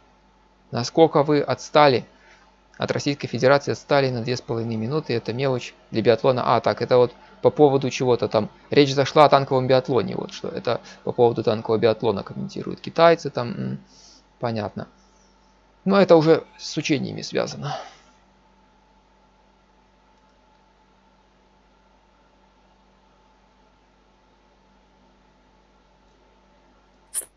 насколько вы отстали от Российской Федерации, отстали на 2,5 минуты, это мелочь для биатлона. А, так, это вот по поводу чего-то там. Речь зашла о танковом биатлоне, вот что. Это по поводу танкового биатлона комментируют китайцы там. Понятно. Но это уже с учениями связано.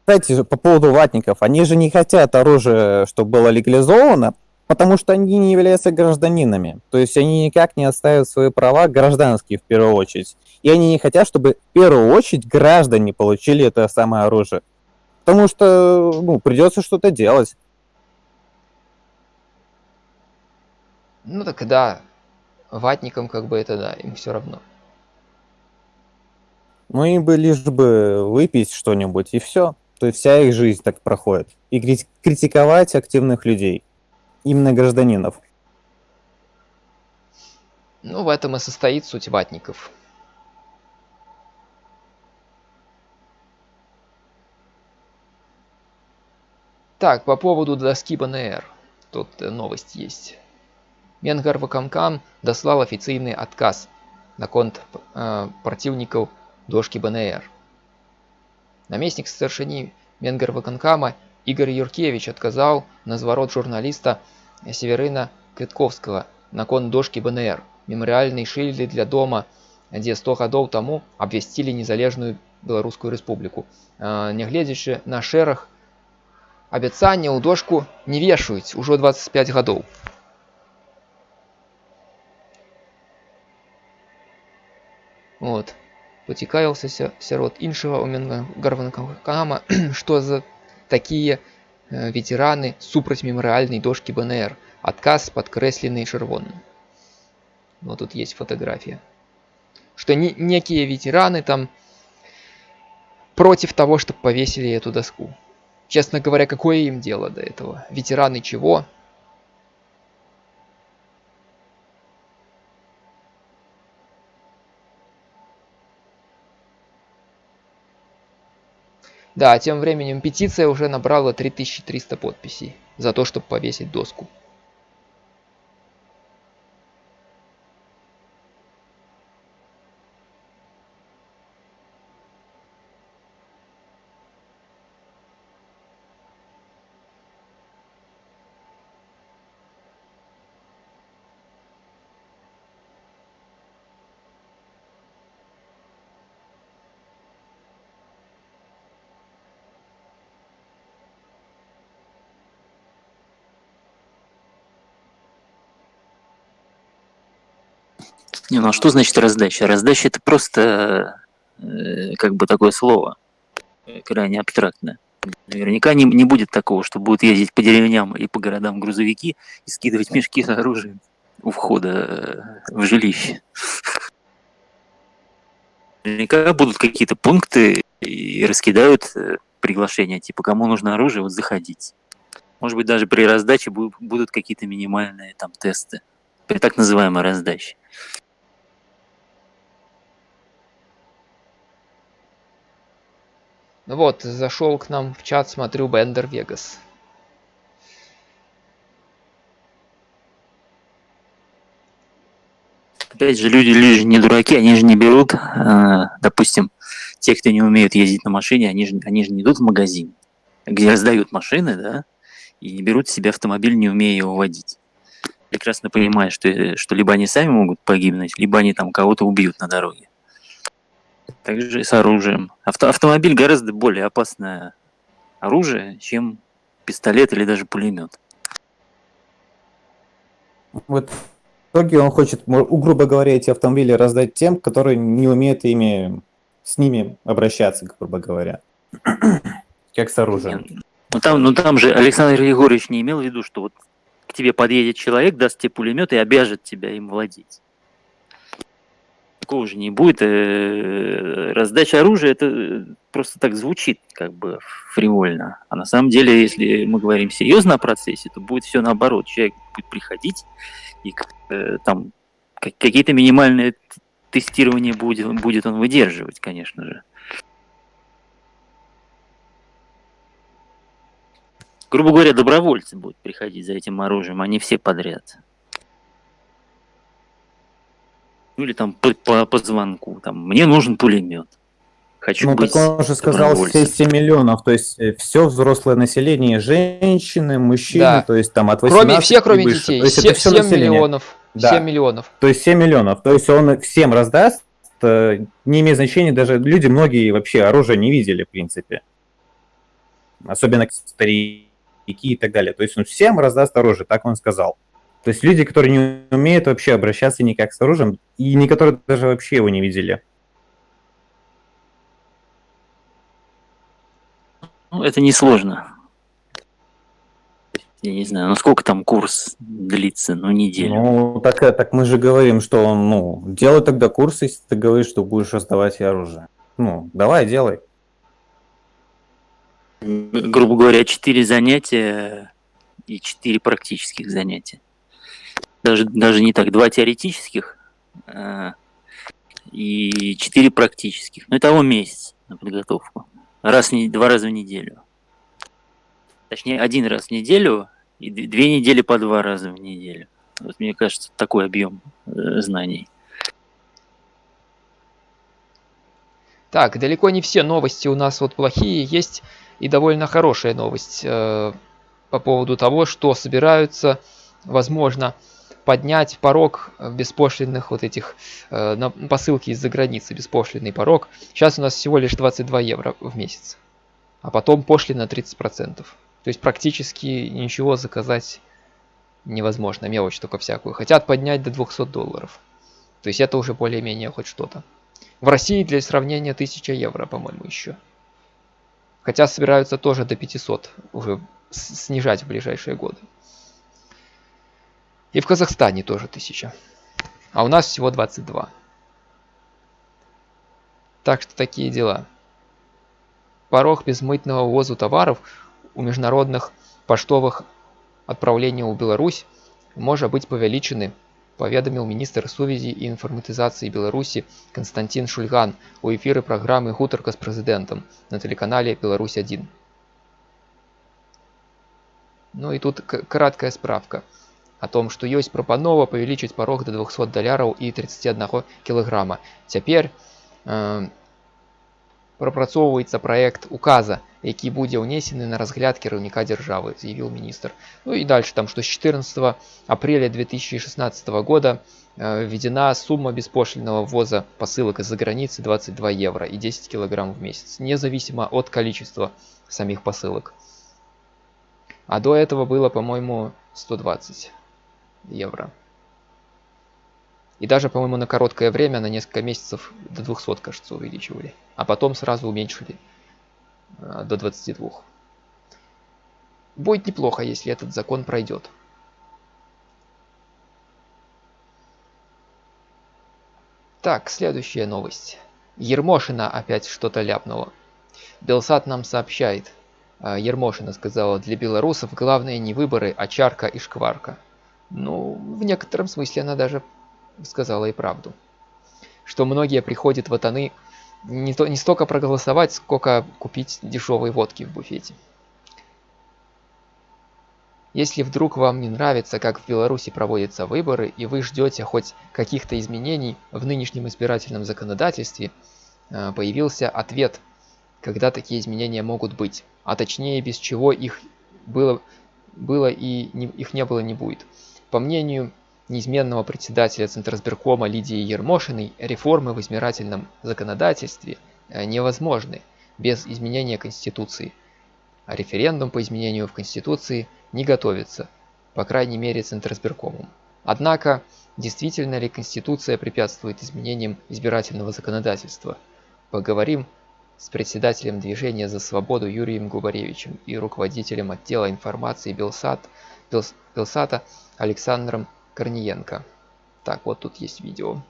Кстати, по поводу ватников, они же не хотят оружие, чтобы было легализовано, Потому что они не являются гражданинами. То есть они никак не оставят свои права гражданские в первую очередь. И они не хотят, чтобы в первую очередь граждане получили это самое оружие. Потому что ну, придется что-то делать. Ну так да, ватникам как бы это да, им все равно. Ну им бы лишь бы выпить что-нибудь и все. То есть вся их жизнь так проходит. И критиковать активных людей именно гражданинов. Ну, в этом и состоит суть ватников. Так, по поводу доски БНР. Тут э, новость есть. Менгар Вакамкам дослал официальный отказ на конт э, противников дошки БНР. Наместник старшини Менгар Ваканкама Игорь Юркевич отказал на зворот журналиста Северина Квітковскага наконт дошкі БНР, мемарыяльнай шыльды для дома, дзе 100 гадоў таму абвясцілі незалежную беларускую рэспубліку. Нягледзячы на шэраг абяцанняў дошку не вешаюць ужо 25 гадоў. Вот. Пацікавіўся сярод іншага у гарванкама, што за такія Э, ветераны супраць мемарыяльнай дошкі БНР. Адказ падкрэслены чырвоным. Вот тут есть фотография. Что не, некие ветераны там против того, чтобы повесили эту доску. Честно говоря, какое им дело до этого? Ветераны чего? Да, тем временем петиция уже набрала 3300 подписей за то, чтобы повесить доску. Не, ну а что значит раздача? Раздача это просто э, как бы такое слово, э, крайне абстрактное. Наверняка не, не будет такого, что будут ездить по деревням и по городам грузовики и скидывать мешки с оружием у входа э, в жилище. Наверняка будут какие-то пункты и раскидают э, приглашения, типа, кому нужно оружие, вот заходить. Может быть, даже при раздаче будут какие-то минимальные там тесты при так называемой раздаче. Ну вот, зашел к нам в чат, смотрю, Бендер Вегас. Опять же, люди, люди же не дураки, они же не берут, э, допустим, те, кто не умеют ездить на машине, они же, они же не идут в магазин, где раздают машины, да, и не берут себе автомобиль, не умея его водить. Прекрасно понимая, что, что либо они сами могут погибнуть, либо они там кого-то убьют на дороге. Также и с оружием. Авто, автомобиль гораздо более опасное оружие, чем пистолет или даже пулемет. Вот в итоге он хочет, грубо говоря, эти автомобили раздать тем, которые не умеют ими, с ними обращаться, грубо говоря. Как с оружием. Ну там, ну там же Александр Егорович не имел в виду, что вот к тебе подъедет человек, даст тебе пулемет и обяжет тебя им владеть. Такого же не будет. Э, раздача оружия это просто так звучит как бы фривольно. А на самом деле, если мы говорим серьезно о процессе, то будет все наоборот. Человек будет приходить и э, там какие-то минимальные тестирования будет, будет он выдерживать, конечно же. грубо говоря, добровольцы будут приходить за этим оружием, а не все подряд. Ну или там по, по, по звонку, там, мне нужен пулемет. Хочу ну, быть так он же сказал все 7 миллионов, то есть э, все взрослое население, женщины, мужчины, да. то есть там от 18 Кроме, все, кроме выше. детей, то есть 7, это все 7 население. миллионов. Да. 7 миллионов. То есть 7 миллионов, то есть он всем раздаст, э, не имеет значения, даже люди многие вообще оружие не видели, в принципе. Особенно старики и так далее. То есть он всем раздаст оружие, так он сказал. То есть люди, которые не умеют вообще обращаться никак с оружием, и некоторые даже вообще его не видели. Ну, это несложно. Я не знаю, ну сколько там курс длится, ну неделю. Ну, так, так мы же говорим, что он, ну, делай тогда курс, если ты говоришь, что будешь раздавать оружие. Ну, давай, делай грубо говоря, 4 занятия и 4 практических занятия. Даже, даже не так, 2 теоретических э, и 4 практических. Ну, того месяц на подготовку. Раз, в, два раза в неделю. Точнее, один раз в неделю и две недели по два раза в неделю. Вот мне кажется, такой объем э, знаний. Так, далеко не все новости у нас вот плохие. Есть и довольно хорошая новость э, по поводу того, что собираются, возможно, поднять порог беспошлинных вот этих э, на посылки из-за границы, беспошлинный порог. Сейчас у нас всего лишь 22 евро в месяц, а потом пошлина 30%. То есть практически ничего заказать невозможно, мелочь только всякую. Хотят поднять до 200 долларов. То есть это уже более-менее хоть что-то. В России для сравнения 1000 евро, по-моему, еще. Хотя собираются тоже до 500 уже снижать в ближайшие годы. И в Казахстане тоже 1000. А у нас всего 22. Так что такие дела. Порог безмытного ввоза товаров у международных поштовых отправлений в Беларусь может быть повеличены паведаміў міністр сувязі і інфарматызацыі беларусі константин шульган у эфіры праграмы гутарка з прэзідэнтам на тэлеканале беларусь 1 ну і тут краткая справка о том что ёсць прапанова павялічыць парог до 200 даляраў і 31 кілаграма цяпер э, прапрацоўваецца праект указа які будзе ўнесены на разгляд кіраўніка дзяржавы заявіў міністр ну і дальше там что с 14 апреля 2016 года э, введена сумма беспошлиного ввоза посылок из-за границы 22 евро и 10 килограмм в месяц независимо от количества самих посылок а до этого было по-моему 120 евро и даже по-моему на короткое время на несколько месяцев до 200 кажется увеличивали а потом сразу уменьшили Э, до 22. Будет неплохо, если этот закон пройдет. Так, следующая новость. Ермошина опять что-то ляпнула. Белсат нам сообщает. Э, Ермошина сказала, для белорусов главное не выборы, а чарка и шкварка. Ну, в некотором смысле она даже сказала и правду. Что многие приходят в Атаны не, то, не столько проголосовать, сколько купить дешевые водки в буфете. Если вдруг вам не нравится, как в Беларуси проводятся выборы, и вы ждете хоть каких-то изменений в нынешнем избирательном законодательстве, э, появился ответ, когда такие изменения могут быть, а точнее без чего их было, было и не, их не было не будет. По мнению неизменного председателя Центрсберкома Лидии Ермошиной, реформы в избирательном законодательстве э, невозможны без изменения Конституции – а референдум по изменению в Конституции не готовится, по крайней мере Центрсберкомом. Однако, действительно ли Конституция препятствует изменениям избирательного законодательства? Поговорим с председателем движения за свободу Юрием Губаревичем и руководителем отдела информации Белсат, Белс, Белсата Александром Корниенко. Так, вот тут есть видео.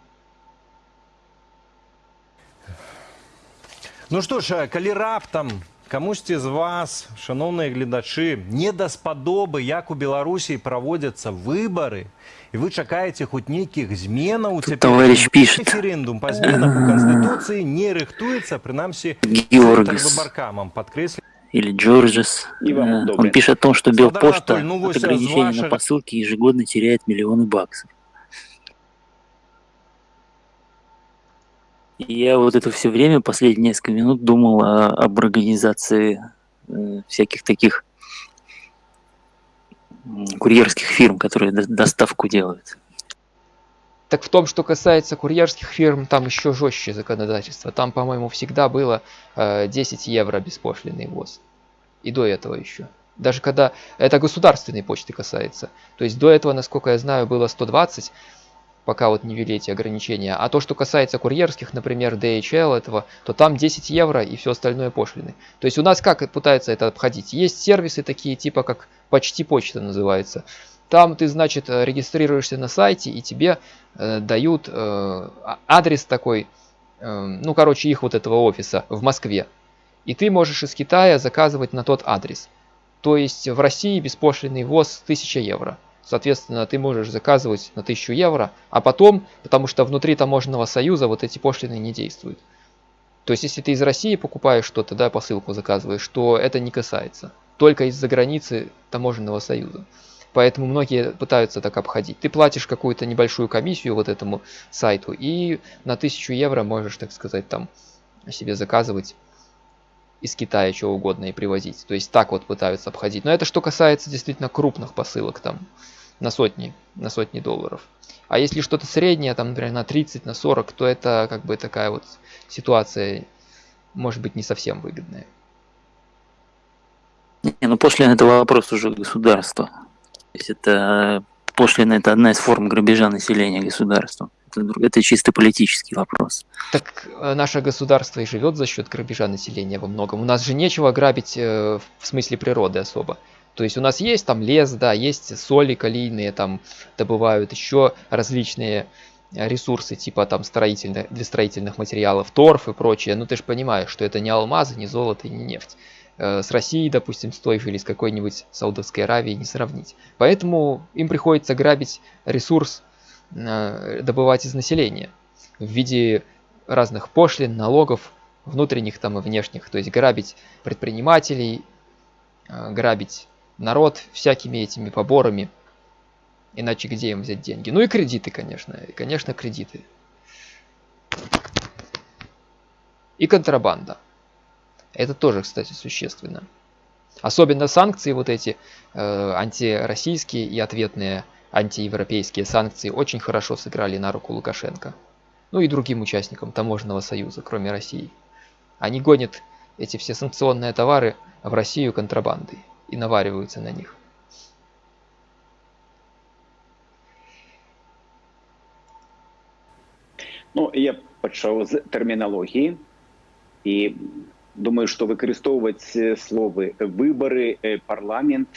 Ну что ж, калі раптам Камусьці з вас, шановныя гледачы, не даспадобы, як у Беларусі праводзяцца выбары, і вы чакаеце хоць нейкіх зменаў товарищ пишет. референдум па зменах у Конституции не рыхтуецца, прынамсі выбаркамам подкреслі или Джорджес. Он пишет о том, что Белпошта ну, от ограничения ваших... на посылки ежегодно теряет миллионы баксов. Я вот это все время, последние несколько минут, думал о, об организации э, всяких таких курьерских фирм, которые доставку делают. Так в том, что касается курьерских фирм, там еще жестче законодательство. Там, по-моему, всегда было э, 10 евро беспошлиный ввоз. И до этого еще. Даже когда это государственной почты касается. То есть до этого, насколько я знаю, было 120 пока вот не ввели эти ограничения. А то, что касается курьерских, например, DHL этого, то там 10 евро и все остальное пошлины. То есть у нас как пытаются это обходить? Есть сервисы такие, типа как почти почта называется. Там ты, значит, регистрируешься на сайте и тебе э, дают э, а, адрес такой, э, ну, короче, их вот этого офиса в Москве. И ты можешь из Китая заказывать на тот адрес. То есть в России беспошлиный ввоз 1000 евро. Соответственно, ты можешь заказывать на 1000 евро, а потом, потому что внутри таможенного союза вот эти пошлины не действуют. То есть, если ты из России покупаешь что-то, да, посылку заказываешь, то это не касается. Только из-за границы таможенного союза. Поэтому многие пытаются так обходить. Ты платишь какую-то небольшую комиссию вот этому сайту и на 1000 евро можешь, так сказать, там себе заказывать из Китая чего угодно и привозить. То есть так вот пытаются обходить. Но это что касается действительно крупных посылок там на сотни, на сотни долларов. А если что-то среднее, там, например, на 30, на 40, то это как бы такая вот ситуация, может быть, не совсем выгодная. Не, ну пошлина это вопрос уже государства. То есть это пошлина это одна из форм грабежа населения государством. Это, это чисто политический вопрос. Так э, наше государство и живет за счет грабежа населения во многом. У нас же нечего грабить э, в смысле природы особо. То есть у нас есть там лес, да, есть соли калийные, там добывают еще различные ресурсы, типа там строительных, для строительных материалов, торф и прочее. Ну ты же понимаешь, что это не алмазы, не золото и не нефть. Э, с Россией, допустим, с той же или с какой-нибудь Саудовской Аравией не сравнить. Поэтому им приходится грабить ресурс, э, добывать из населения в виде разных пошлин, налогов, внутренних там и внешних. То есть грабить предпринимателей, э, грабить народ всякими этими поборами. Иначе где им взять деньги? Ну и кредиты, конечно. И, конечно, кредиты. И контрабанда. Это тоже, кстати, существенно. Особенно санкции вот эти, э, антироссийские и ответные антиевропейские санкции очень хорошо сыграли на руку Лукашенко. Ну и другим участникам таможенного союза, кроме России. Они гонят эти все санкционные товары в Россию контрабандой и навариваются на них. Ну, я пачаў з тэрміналогіі і думаю, што выкарыстоўваць словы выбары, парламент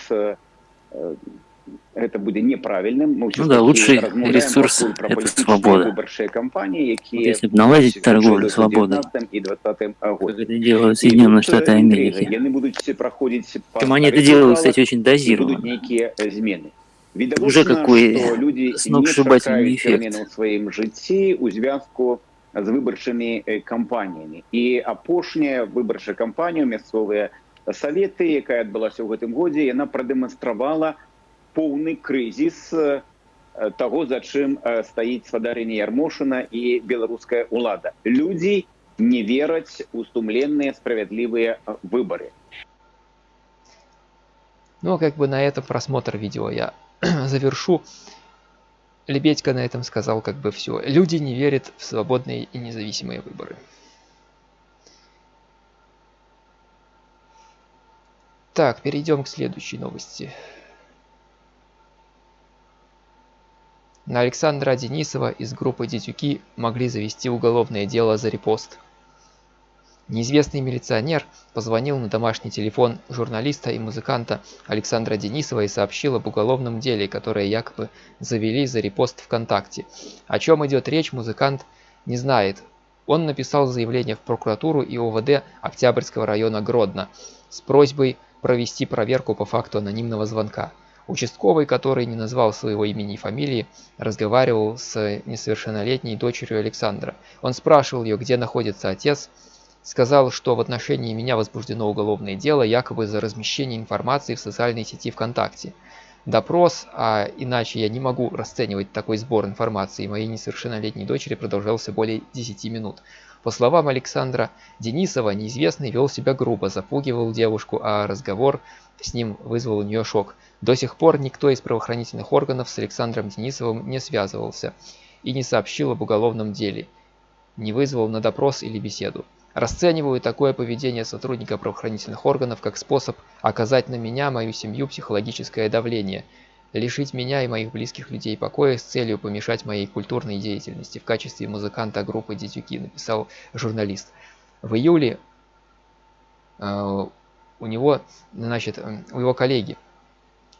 это будет неправильным. Ну да, лучший ресурс – это свобода. Кампании, вот если бы наладить торговлю свободой, как это делают Соединенные Штаты Америки. Причем они это делают, кстати, очень дозированно. Уже какой сногсшибательный эффект. в своем житті у зв'язку з виборчими кампаніями. І апошняя выбарчая кампанія, мясцовыя саветы, якая адбылася ў гэтым годзе, яна прадэманстравала поўны крызіс таго за чым стаіць спадарэнне ярмошына і беларуская ўлада людзі не вераць у сумленныя справядлівыя выборы ну как бы на этом просмотр видео я завершу лебедька на этом сказал как бы все люди не верят в свободные и независимые выборы Так, перейдем к следующей новости. На Александра Денисова из группы «Дитюки» могли завести уголовное дело за репост. Неизвестный милиционер позвонил на домашний телефон журналиста и музыканта Александра Денисова и сообщил об уголовном деле, которое якобы завели за репост ВКонтакте. О чем идет речь, музыкант не знает. Он написал заявление в прокуратуру и ОВД Октябрьского района Гродно с просьбой провести проверку по факту анонимного звонка. Участковый, который не назвал своего имени и фамилии, разговаривал с несовершеннолетней дочерью Александра. Он спрашивал ее, где находится отец, сказал, что в отношении меня возбуждено уголовное дело якобы за размещение информации в социальной сети ВКонтакте. Допрос, а иначе я не могу расценивать такой сбор информации моей несовершеннолетней дочери продолжался более 10 минут. По словам Александра Денисова, неизвестный вел себя грубо, запугивал девушку, а разговор с ним вызвал у нее шок. До сих пор никто из правоохранительных органов с Александром Денисовым не связывался и не сообщил об уголовном деле, не вызвал на допрос или беседу. Расцениваю такое поведение сотрудника правоохранительных органов как способ оказать на меня, мою семью, психологическое давление – лишить меня и моих близких людей покоя с целью помешать моей культурной деятельности в качестве музыканта группы Дитюки, написал журналист. В июле э, у него, значит, э, у его коллеги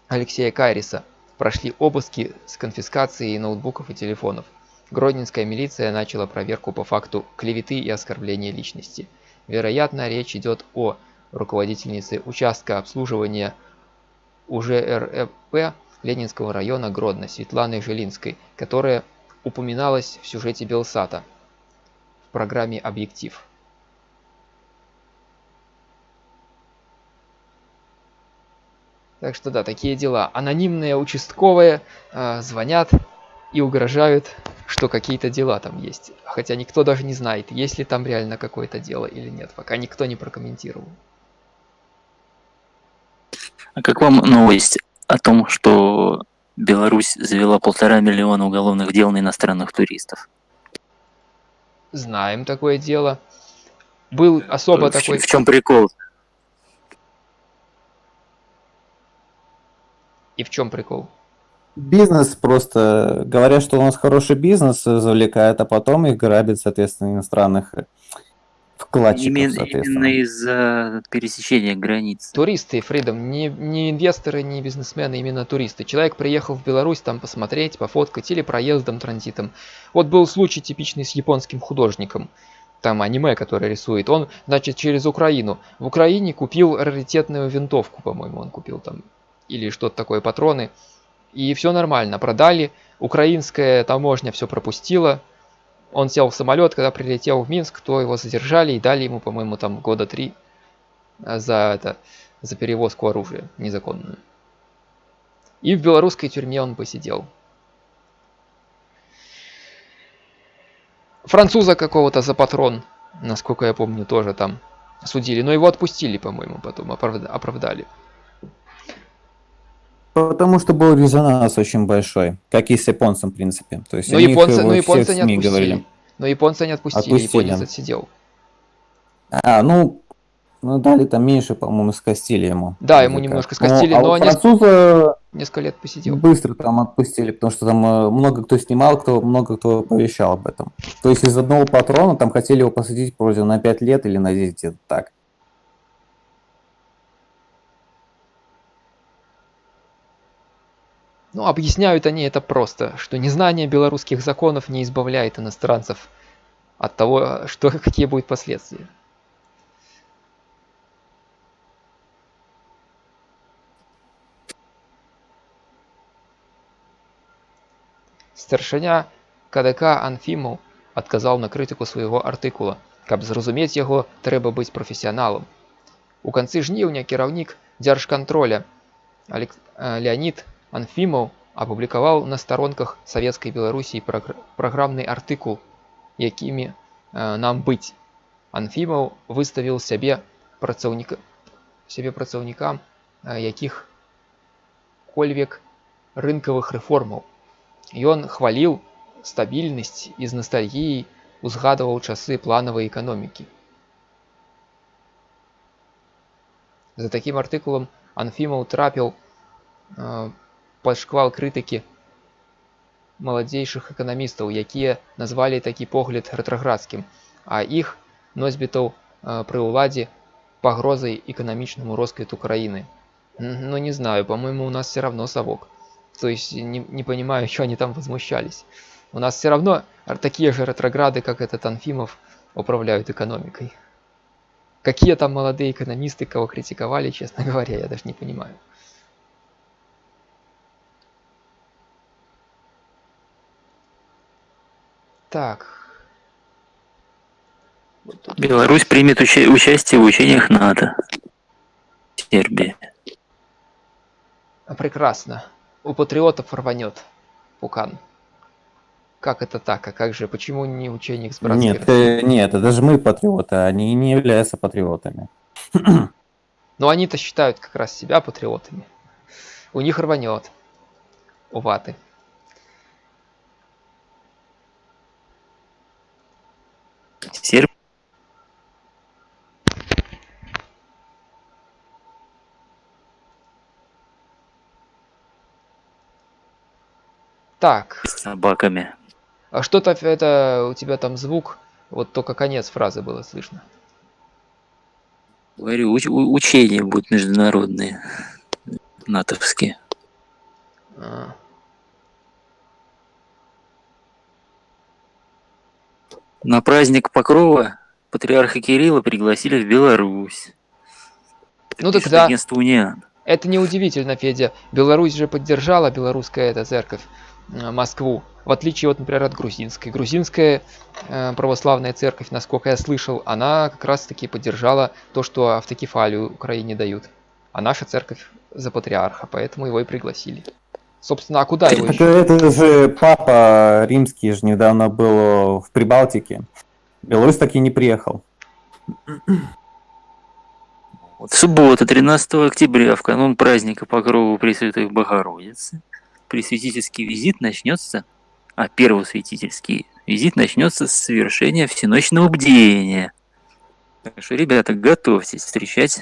Алексея Кайриса прошли обыски с конфискацией ноутбуков и телефонов. Гродненская милиция начала проверку по факту клеветы и оскорбления личности. Вероятно, речь идет о руководительнице участка обслуживания УЖРП Ленинского района Гродно Светланой Жилинской, которая упоминалась в сюжете Белсата в программе «Объектив». Так что да, такие дела. Анонимные участковые э, звонят и угрожают, что какие-то дела там есть. Хотя никто даже не знает, есть ли там реально какое-то дело или нет. Пока никто не прокомментировал. А как вам новость о том, что Беларусь завела полтора миллиона уголовных дел на иностранных туристов. Знаем такое дело. Был особо в, такой... В чем прикол? И в чем прикол? Бизнес просто, говорят, что у нас хороший бизнес завлекает, а потом их грабит, соответственно, иностранных вкладчиков, именно, именно из-за пересечения границ. Туристы, Фридом, не, не инвесторы, не бизнесмены, именно туристы. Человек приехал в Беларусь там посмотреть, пофоткать или проездом, транзитом. Вот был случай типичный с японским художником. Там аниме, который рисует. Он, значит, через Украину. В Украине купил раритетную винтовку, по-моему, он купил там. Или что-то такое, патроны. И все нормально, продали. Украинская таможня все пропустила он сел в самолет, когда прилетел в Минск, то его задержали и дали ему, по-моему, там года три за это, за перевозку оружия незаконную. И в белорусской тюрьме он посидел. Француза какого-то за патрон, насколько я помню, тоже там судили. Но его отпустили, по-моему, потом оправдали. Потому что был резонанс очень большой, как и с японцем, в принципе. То есть но японцы, но японцы не отпустили. Говорили. Но японцы не отпустили, отпустили. японец отсидел. А, ну, ну дали там меньше, по-моему, скостили ему. Да, ему немножко скостили, ну, а но они француза несколько лет посидел. Быстро там отпустили, потому что там э, много кто снимал, кто много кто повещал об этом. То есть из одного патрона там хотели его посадить вроде на 5 лет или на 10 лет, так. Ну, объясняют они это просто, что незнание белорусских законов не избавляет иностранцев от того, что, какие будут последствия. Старшыня КДК Анфімаў адказаў на крытыку свайго артыкула. Каб зразумець яго, трэба быць прафесіяналам. У канцы жніўня кіраўнік дзяржкантроля Леонид Анфімаў апублікаваў на старонках савецкай беларусій праграмны артыкул якімі э, нам быць анфімаў выставіў сябе працаўніка сябе працаўнікам э, якіх кольвек рынкавых рэформаў ён хваліў стабільнасць і з ностальгіяй узгадываў часы планавай эканомікі за такім артыкулам анфімаў трапіў э, пад шквал крытыкі маладзейшых эканамістаў якія назвалі такі погляд рэтраградскім а іх носьбітаў пры ўладзе пагрозай эканамічнаму росквіту краіны ну не знаю по-моему у нас все равно совок то есть не, не понимаю что они там возмущались у нас все равно такие же ретрограды как этот анфимов управляют экономикой какие там молодые экономисты кого критиковали честно говоря я даже не понимаю Так. Беларусь примет уча участие в учениях НАТО. Сербия. А прекрасно. У патриотов рванет Пукан. Как это так? А как же? Почему не ученик с братской Нет, э, нет, это же мы патриоты, а они не являются патриотами. Но они-то считают как раз себя патриотами. У них рванет. У ваты. Так. С собаками. А что-то это у тебя там звук, вот только конец фразы было слышно. Говорю, уч учения будут международные, натовские. А. На праздник Покрова патриарха Кирилла пригласили в Беларусь. Ну так да. Униан. Это неудивительно, Федя. Беларусь же поддержала белорусская эта церковь Москву. В отличие, вот, например, от грузинской. Грузинская э, православная церковь, насколько я слышал, она как раз-таки поддержала то, что автокефалию Украине дают. А наша церковь за патриарха, поэтому его и пригласили. Собственно, а куда его еще? Это же папа римский же недавно был в Прибалтике. Беларусь так и не приехал. Вот суббота, 13 октября, в канун праздника Покрова Пресвятой Богородицы, пресвятительский визит начнется, а первосвятительский визит начнется с совершения всеночного бдения. Так что, ребята, готовьтесь встречать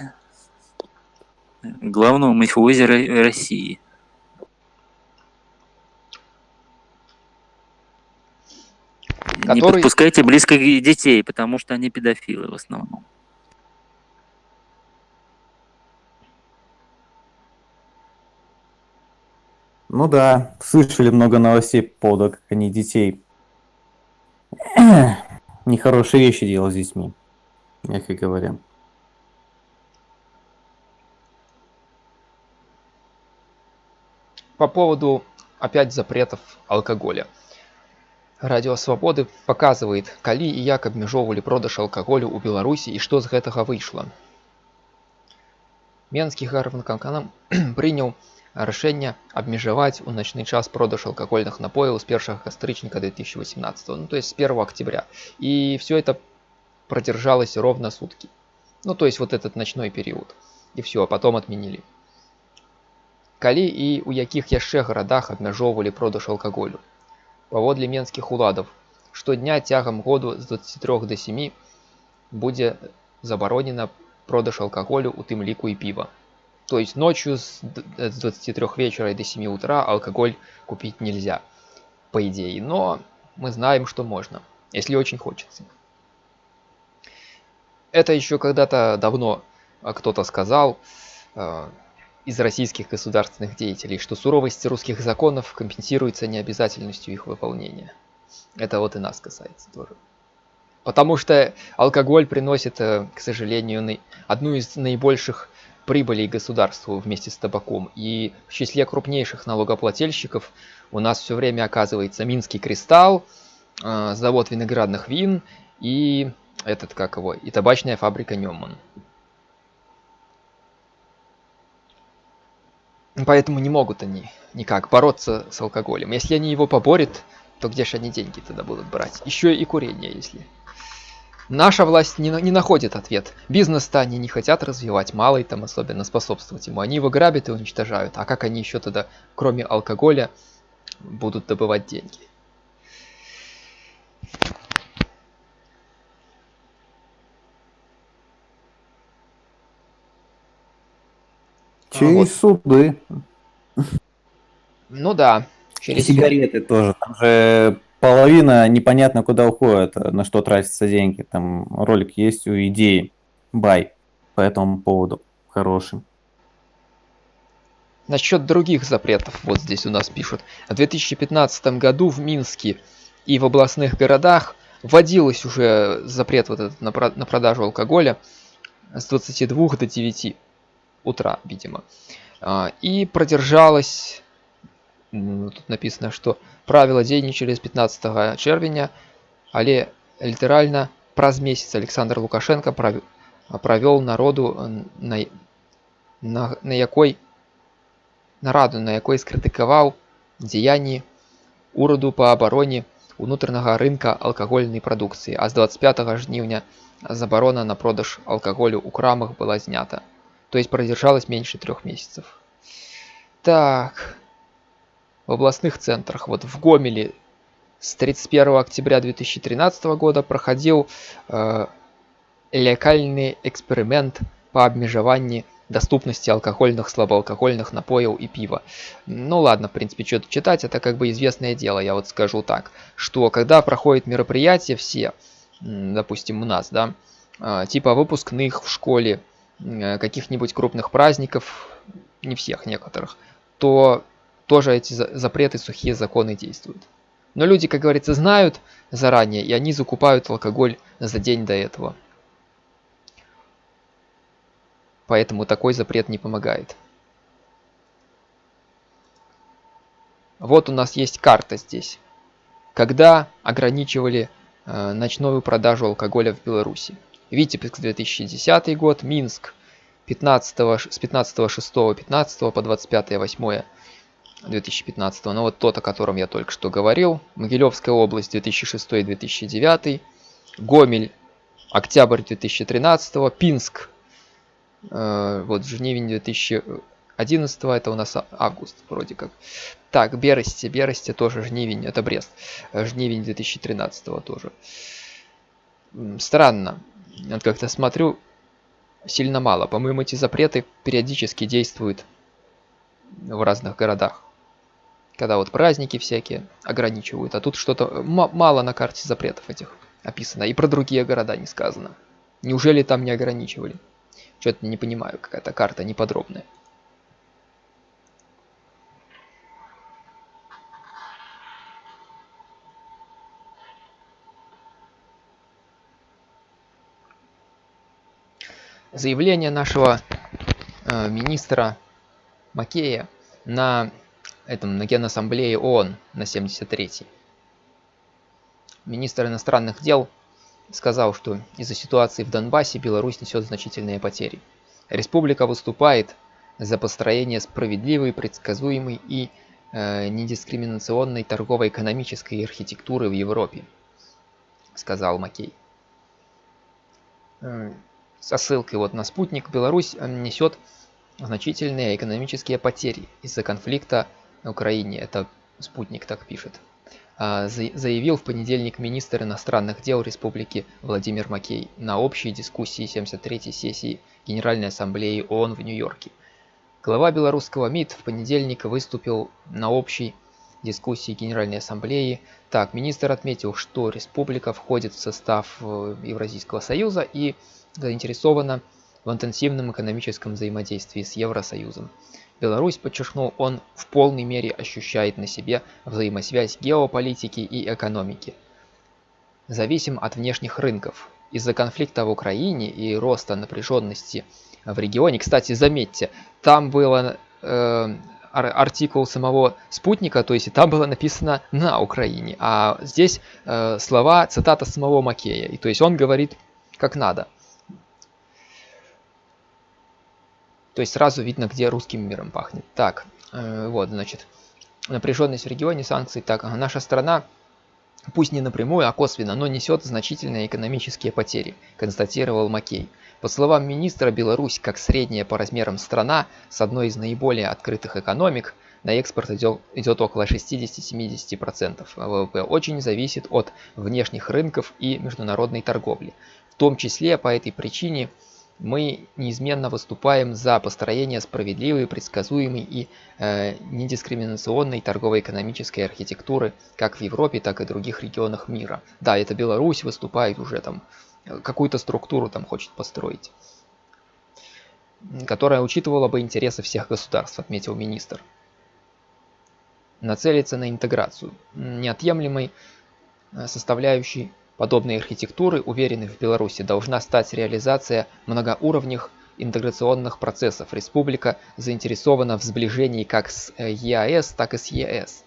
главного мафиозера России. Который... Не подпускайте близко детей, потому что они педофилы в основном. Ну да, слышали много новостей по поводу, как они детей нехорошие вещи делают с детьми, мягко говоря. По поводу опять запретов алкоголя. Радио Свабоды показывает, калі і як абмяжоўвалі продаж алкаголю ў Беларусі і што з гэтага выйшла. Менскі гарванканканам прыняў рашэнне абмежаваць у начны час продаж алкогольных напояў з 1 кастрычніка 2018 ну то есть с 1 октября и все это продержалось ровно сутки ну то есть вот этот ночной период и все а потом отменили калі і у якіх яшчэ гарадах абмяжоўвалі продаж алкаголю Паводле менскіх уладаў, штодня цягам году з 23 да 7 будзе забаронена продаж алкаголю, у тым ліку і піва. то есть ночью с 23 вечера до 7 утра алкоголь купить нельзя, по идее. Но мы знаем, что можно, если очень хочется. Это еще когда-то давно кто-то сказал, э, из российских государственных деятелей, что суровость русских законов компенсируется необязательностью их выполнения. Это вот и нас касается тоже. Потому что алкоголь приносит, э, к сожалению, одну из наибольших прибылей государству вместе с табаком. И в числе крупнейших налогоплательщиков у нас все время оказывается Минский кристалл, э, завод виноградных вин и этот как его, и табачная фабрика Неман. Поэтому не могут они никак бороться с алкоголем. Если они его поборят, то где же они деньги тогда будут брать? Еще и курение, если. Наша власть не, не находит ответ. Бизнес-то они не хотят развивать, малый там особенно способствовать ему. Они его грабят и уничтожают. А как они еще тогда, кроме алкоголя, будут добывать деньги? Через вот. суды. Ну да. Через И сигареты тоже. Там же половина непонятно куда уходит, на что тратятся деньги. Там ролик есть у идеи. Бай. По этому поводу. Хороший. Насчет других запретов, вот здесь у нас пишут. В 2015 году в Минске и в областных городах вводилось уже запрет вот этот на, на продажу алкоголя с 22 до 9 утра, видимо. А, и продержалось, тут написано, что правила дзейнічалі з 15 чэрвеня, але літаральна праз месяц Александр Лукашенко правёл народу на, на, на якой нараду, на якой скрытыкаваў дзеянні ураду па абароне унутранага рынка алкагольнай прадукцыі, а з 25 жніўня забарона на продаж алкаголю ў крамах была знята то есть продержалась меньше трех месяцев. Так, в областных центрах, вот в Гомеле с 31 октября 2013 года проходил э, локальный эксперимент по обмежеванию доступности алкогольных, слабоалкогольных напоев и пива. Ну ладно, в принципе, что-то читать, это как бы известное дело, я вот скажу так, что когда проходит мероприятие все, допустим, у нас, да, э, типа выпускных в школе, Э, каких-нибудь крупных праздников, не всех, некоторых, то тоже эти запреты, сухие законы действуют. Но люди, как говорится, знают заранее, и они закупают алкоголь за день до этого. Поэтому такой запрет не помогает. Вот у нас есть карта здесь. Когда ограничивали э, ночную продажу алкоголя в Беларуси. Витебск 2010 год, Минск 15, с 15 6 15 по 25 8 2015 ну вот тот о котором я только что говорил. Могилевская область 2006 2009 Гомель октябрь 2013 Пинск э, вот Жнивень 2011 это у нас август вроде как. Так Бересте Бересте тоже Жнивень это Брест. Жнивень 2013 тоже. Странно вот как-то смотрю, сильно мало. По-моему, эти запреты периодически действуют в разных городах. Когда вот праздники всякие ограничивают, а тут что-то мало на карте запретов этих описано. И про другие города не сказано. Неужели там не ограничивали? Что-то не понимаю, какая-то карта неподробная. заявление нашего э, министра Макея на этом на Генассамблее ООН на 73-й. Министр иностранных дел сказал, что из-за ситуации в Донбассе Беларусь несет значительные потери. Республика выступает за построение справедливой, предсказуемой и э, недискриминационной торгово-экономической архитектуры в Европе, сказал Макей. Э, со ссылкой вот на спутник, Беларусь э, несет значительные экономические потери из-за конфликта на Украине. Это спутник так пишет. А, заявил в понедельник министр иностранных дел Республики Владимир Макей на общей дискуссии 73-й сессии Генеральной Ассамблеи ООН в Нью-Йорке. Глава белорусского МИД в понедельник выступил на общей дискуссии Генеральной Ассамблеи. Так, министр отметил, что республика входит в состав э, Евразийского союза и заинтересована в интенсивном экономическом взаимодействии с Евросоюзом. Беларусь, подчеркнул он, в полной мере ощущает на себе взаимосвязь геополитики и экономики. Зависим от внешних рынков. Из-за конфликта в Украине и роста напряженности в регионе, кстати, заметьте, там было э, артикул самого спутника, то есть там было написано на Украине, а здесь э, слова, цитата самого Макея, и то есть он говорит как надо. То есть сразу видно, где русским миром пахнет. Так, э, вот, значит, напряженность в регионе, санкции. Так, ага, наша страна, пусть не напрямую, а косвенно, но несет значительные экономические потери, констатировал Маккей. По словам министра, Беларусь, как средняя по размерам страна с одной из наиболее открытых экономик, на экспорт идет, идет около 60-70%. ВВП очень зависит от внешних рынков и международной торговли. В том числе по этой причине мы неизменно выступаем за построение справедливой, предсказуемой и э, недискриминационной торгово-экономической архитектуры как в Европе, так и в других регионах мира. Да, это Беларусь выступает уже там, э, какую-то структуру там хочет построить, которая учитывала бы интересы всех государств, отметил министр. Нацелиться на интеграцию, неотъемлемой э, составляющей подобной архитектуры, уверены в Беларуси, должна стать реализация многоуровневых интеграционных процессов. Республика заинтересована в сближении как с э, ЕАЭС, так и с ЕС.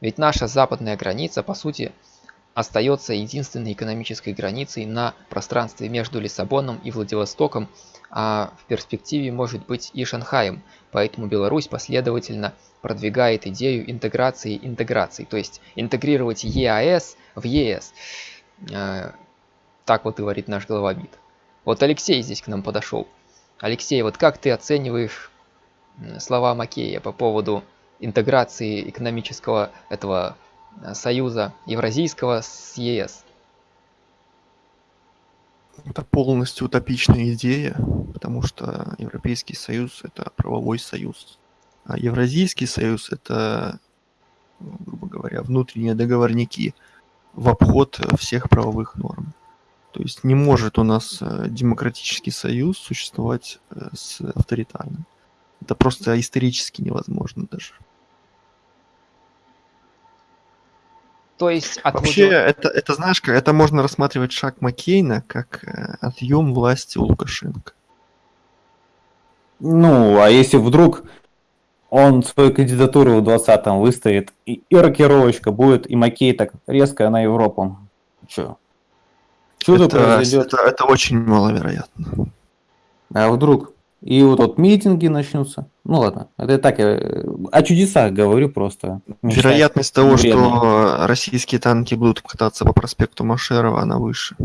Ведь наша западная граница, по сути, остается единственной экономической границей на пространстве между Лиссабоном и Владивостоком, а в перспективе может быть и Шанхаем. Поэтому Беларусь последовательно продвигает идею интеграции интеграции, то есть интегрировать ЕАЭС в ЕС. Э, так вот говорит наш главабит. Вот Алексей здесь к нам подошел. Алексей, вот как ты оцениваешь слова Макея по поводу интеграции экономического этого э, союза евразийского с ЕС? Это полностью утопичная идея, потому что Европейский Союз – это правовой союз. А Евразийский союз – это, грубо говоря, внутренние договорники – в обход э, всех правовых норм. То есть не может у нас э, демократический союз существовать э, с авторитарным. Это просто исторически невозможно даже. То есть от вообще это это знаешь как это можно рассматривать шаг Маккейна как отъем власти у Лукашенко. Ну, а если вдруг он свою кандидатуру в 20-м выставит, и, и рокировочка будет, и Макей так резко на Европу. Че? Чудо это, произойдет. Это, это очень маловероятно. А вдруг? И вот, вот митинги начнутся. Ну ладно, это так, я о чудесах говорю просто. Вероятность того, вредно. что российские танки будут кататься по проспекту Машерова, она выше.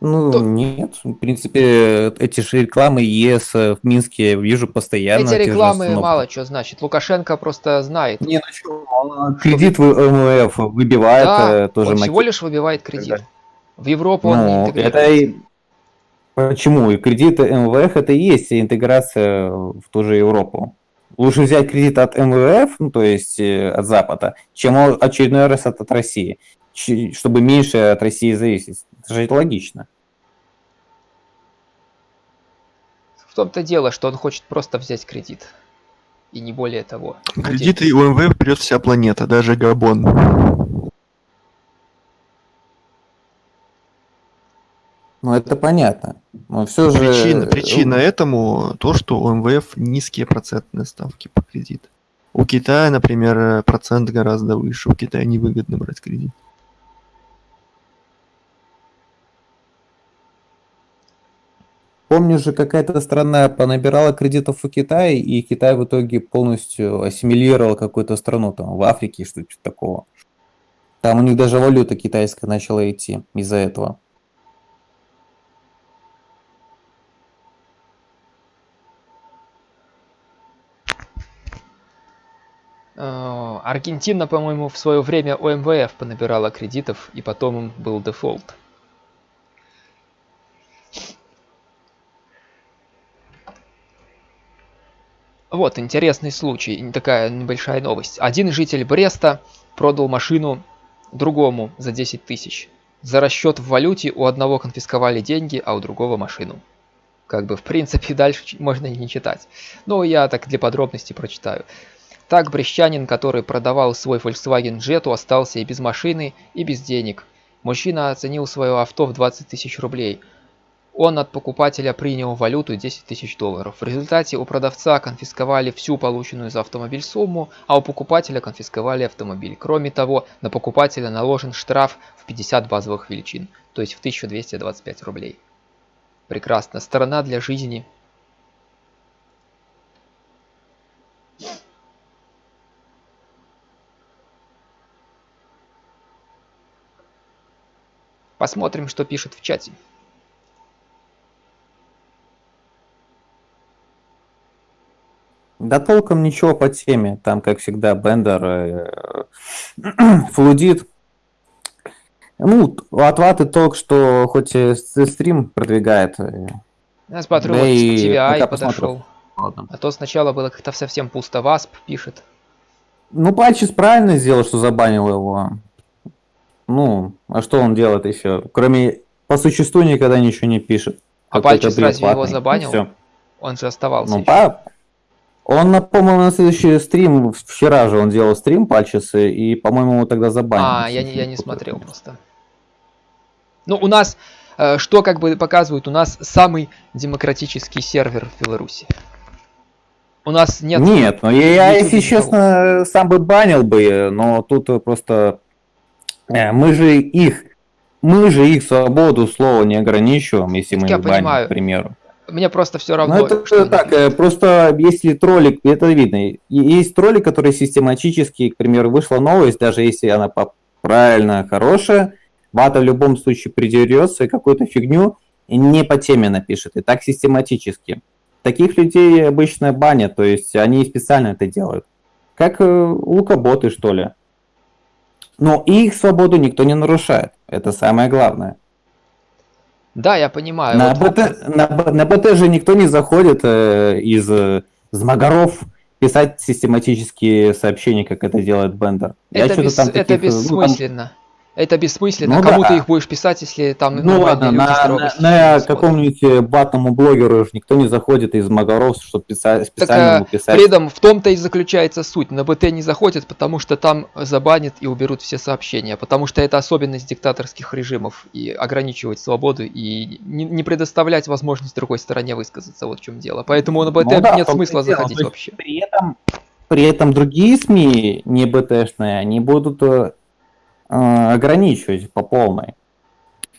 Ну, То... нет. В принципе, эти же рекламы ЕС в Минске вижу постоянно. Эти рекламы мало что значит. Лукашенко просто знает. Не, ну что, он кредит в МВФ выбивает да, э, тоже. Он всего лишь выбивает кредит. В Европу ну, он не интегрируется. Это. Почему? И кредит МВФ это и есть интеграция в ту же Европу. Лучше взять кредит от МВФ, ну, то есть э, от Запада, чем очередной раз от, от России, чтобы меньше от России зависеть. Это же логично. В том-то дело, что он хочет просто взять кредит. И не более того. Кредиты и УМВ придет вся планета, даже Габон. Ну, это понятно. Но все же... Причина, причина этому то, что у МВФ низкие процентные ставки по кредиту. У Китая, например, процент гораздо выше. У Китая невыгодно брать кредит. Помню же, какая-то страна понабирала кредитов у Китая, и Китай в итоге полностью ассимилировал какую-то страну, там, в Африке, что-то такого. Там у них даже валюта китайская начала идти из-за этого. Аргентина, по-моему, в свое время у МВФ понабирала кредитов, и потом им был дефолт. Вот, интересный случай, такая небольшая новость. Один житель Бреста продал машину другому за 10 тысяч. За расчет в валюте у одного конфисковали деньги, а у другого машину. Как бы, в принципе, дальше можно не читать. Но я так для подробностей прочитаю. Так брещанин, который продавал свой Volkswagen Jetta, остался и без машины, и без денег. Мужчина оценил свое авто в 20 тысяч рублей – он от покупателя принял валюту 10 тысяч долларов. В результате у продавца конфисковали всю полученную за автомобиль сумму, а у покупателя конфисковали автомобиль. Кроме того, на покупателя наложен штраф в 50 базовых величин, то есть в 1225 рублей. Прекрасно. Сторона для жизни. Посмотрим, что пишет в чате. Да толком ничего по теме. Там, как всегда, Бендер э, флудит. Ну, от Ваты толк, что хоть и стрим продвигает. Э, Я смотрю, да вот и TVI подошел. Ладно. А то сначала было как-то совсем пусто. Васп пишет. Ну, Патчис правильно сделал, что забанил его. Ну, а что он делает еще? Кроме по существу никогда ничего не пишет. А Патчис разве его забанил? Все. Он же оставался. Ну, по, он, по-моему, на следующий стрим, вчера же он делал стрим пальчисы, и, по-моему, его тогда забанили. А, я не, я не смотрел просто. Ну, у нас, э, что как бы показывают, у нас самый демократический сервер в Беларуси. У нас нет... Нет, ну я, я если честно, сам бы банил бы, но тут просто... Э, мы же их... Мы же их свободу слова не ограничиваем, если мы их баним, понимаю. к примеру. Мне просто все равно. Ну, это что так, напишут. просто если троллик, это видно. Есть тролли, которые систематически, к примеру, вышла новость, даже если она правильно хорошая, вата в любом случае придерется и какую-то фигню не по теме напишет. И так систематически. Таких людей обычно банят, то есть они специально это делают. Как э, лукоботы, что ли. Но их свободу никто не нарушает. Это самое главное. Да, я понимаю. На, вот... БТ, на, на БТ же никто не заходит э, из э, Змагаров писать систематические сообщения, как это делает Бендер. Это, бес, там таких, это бессмысленно. Ну, там... Это бессмысленно. Ну, Кому да. ты их будешь писать, если там ну, ладно, на, на, на каком-нибудь э, батному блогеру никто не заходит из Магаров, чтобы писать, специально так, ему писать. При этом в том-то и заключается суть. На БТ не заходят, потому что там забанят и уберут все сообщения. Потому что это особенность диктаторских режимов. И ограничивать свободу и не, не предоставлять возможность другой стороне высказаться. Вот в чем дело. Поэтому на БТ ну, да, нет смысла заходить вообще. При этом, при этом другие СМИ, не БТшные, они будут э, Э, ограничивать по полной.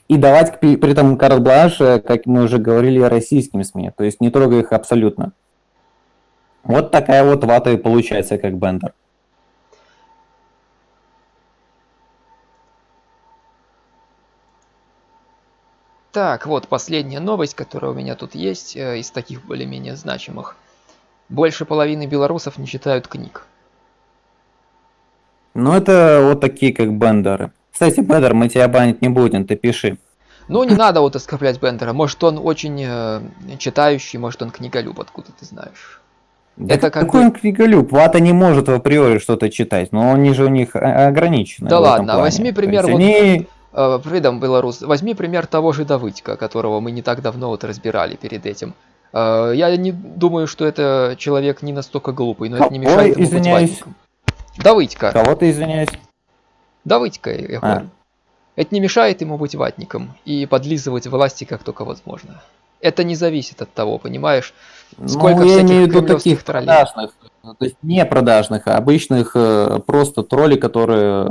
И давать при этом карт-бланш, э, как мы уже говорили, российским СМИ, то есть не трогая их абсолютно. Вот такая вот вата и получается, как бендер. Так, вот последняя новость, которая у меня тут есть, э, из таких более-менее значимых. Больше половины белорусов не читают книг. Ну, это вот такие, как бендеры. Кстати, Бендер, мы тебя банить не будем, ты пиши. Ну, не надо вот оскорблять Бендера. Может, он очень э, читающий, может, он книголюб, откуда ты знаешь. Да это как какой бы... он книголюб? Вата не может в априори что-то читать, но они же у них ограничены. Да ладно, возьми пример вот... Они... Э, Фридом Беларус, возьми пример того же Давыдька, которого мы не так давно вот разбирали перед этим. Э, я не думаю, что это человек не настолько глупый, но Ой, это не мешает ему извиняюсь. быть ватником. Давыдька. Кого ты извиняюсь? Давыдька, я а. Это не мешает ему быть ватником и подлизывать власти как только возможно. Это не зависит от того, понимаешь, ну, сколько ну, я имею в виду таких троллей. продажных, то есть не продажных, а обычных э, просто троллей, которые,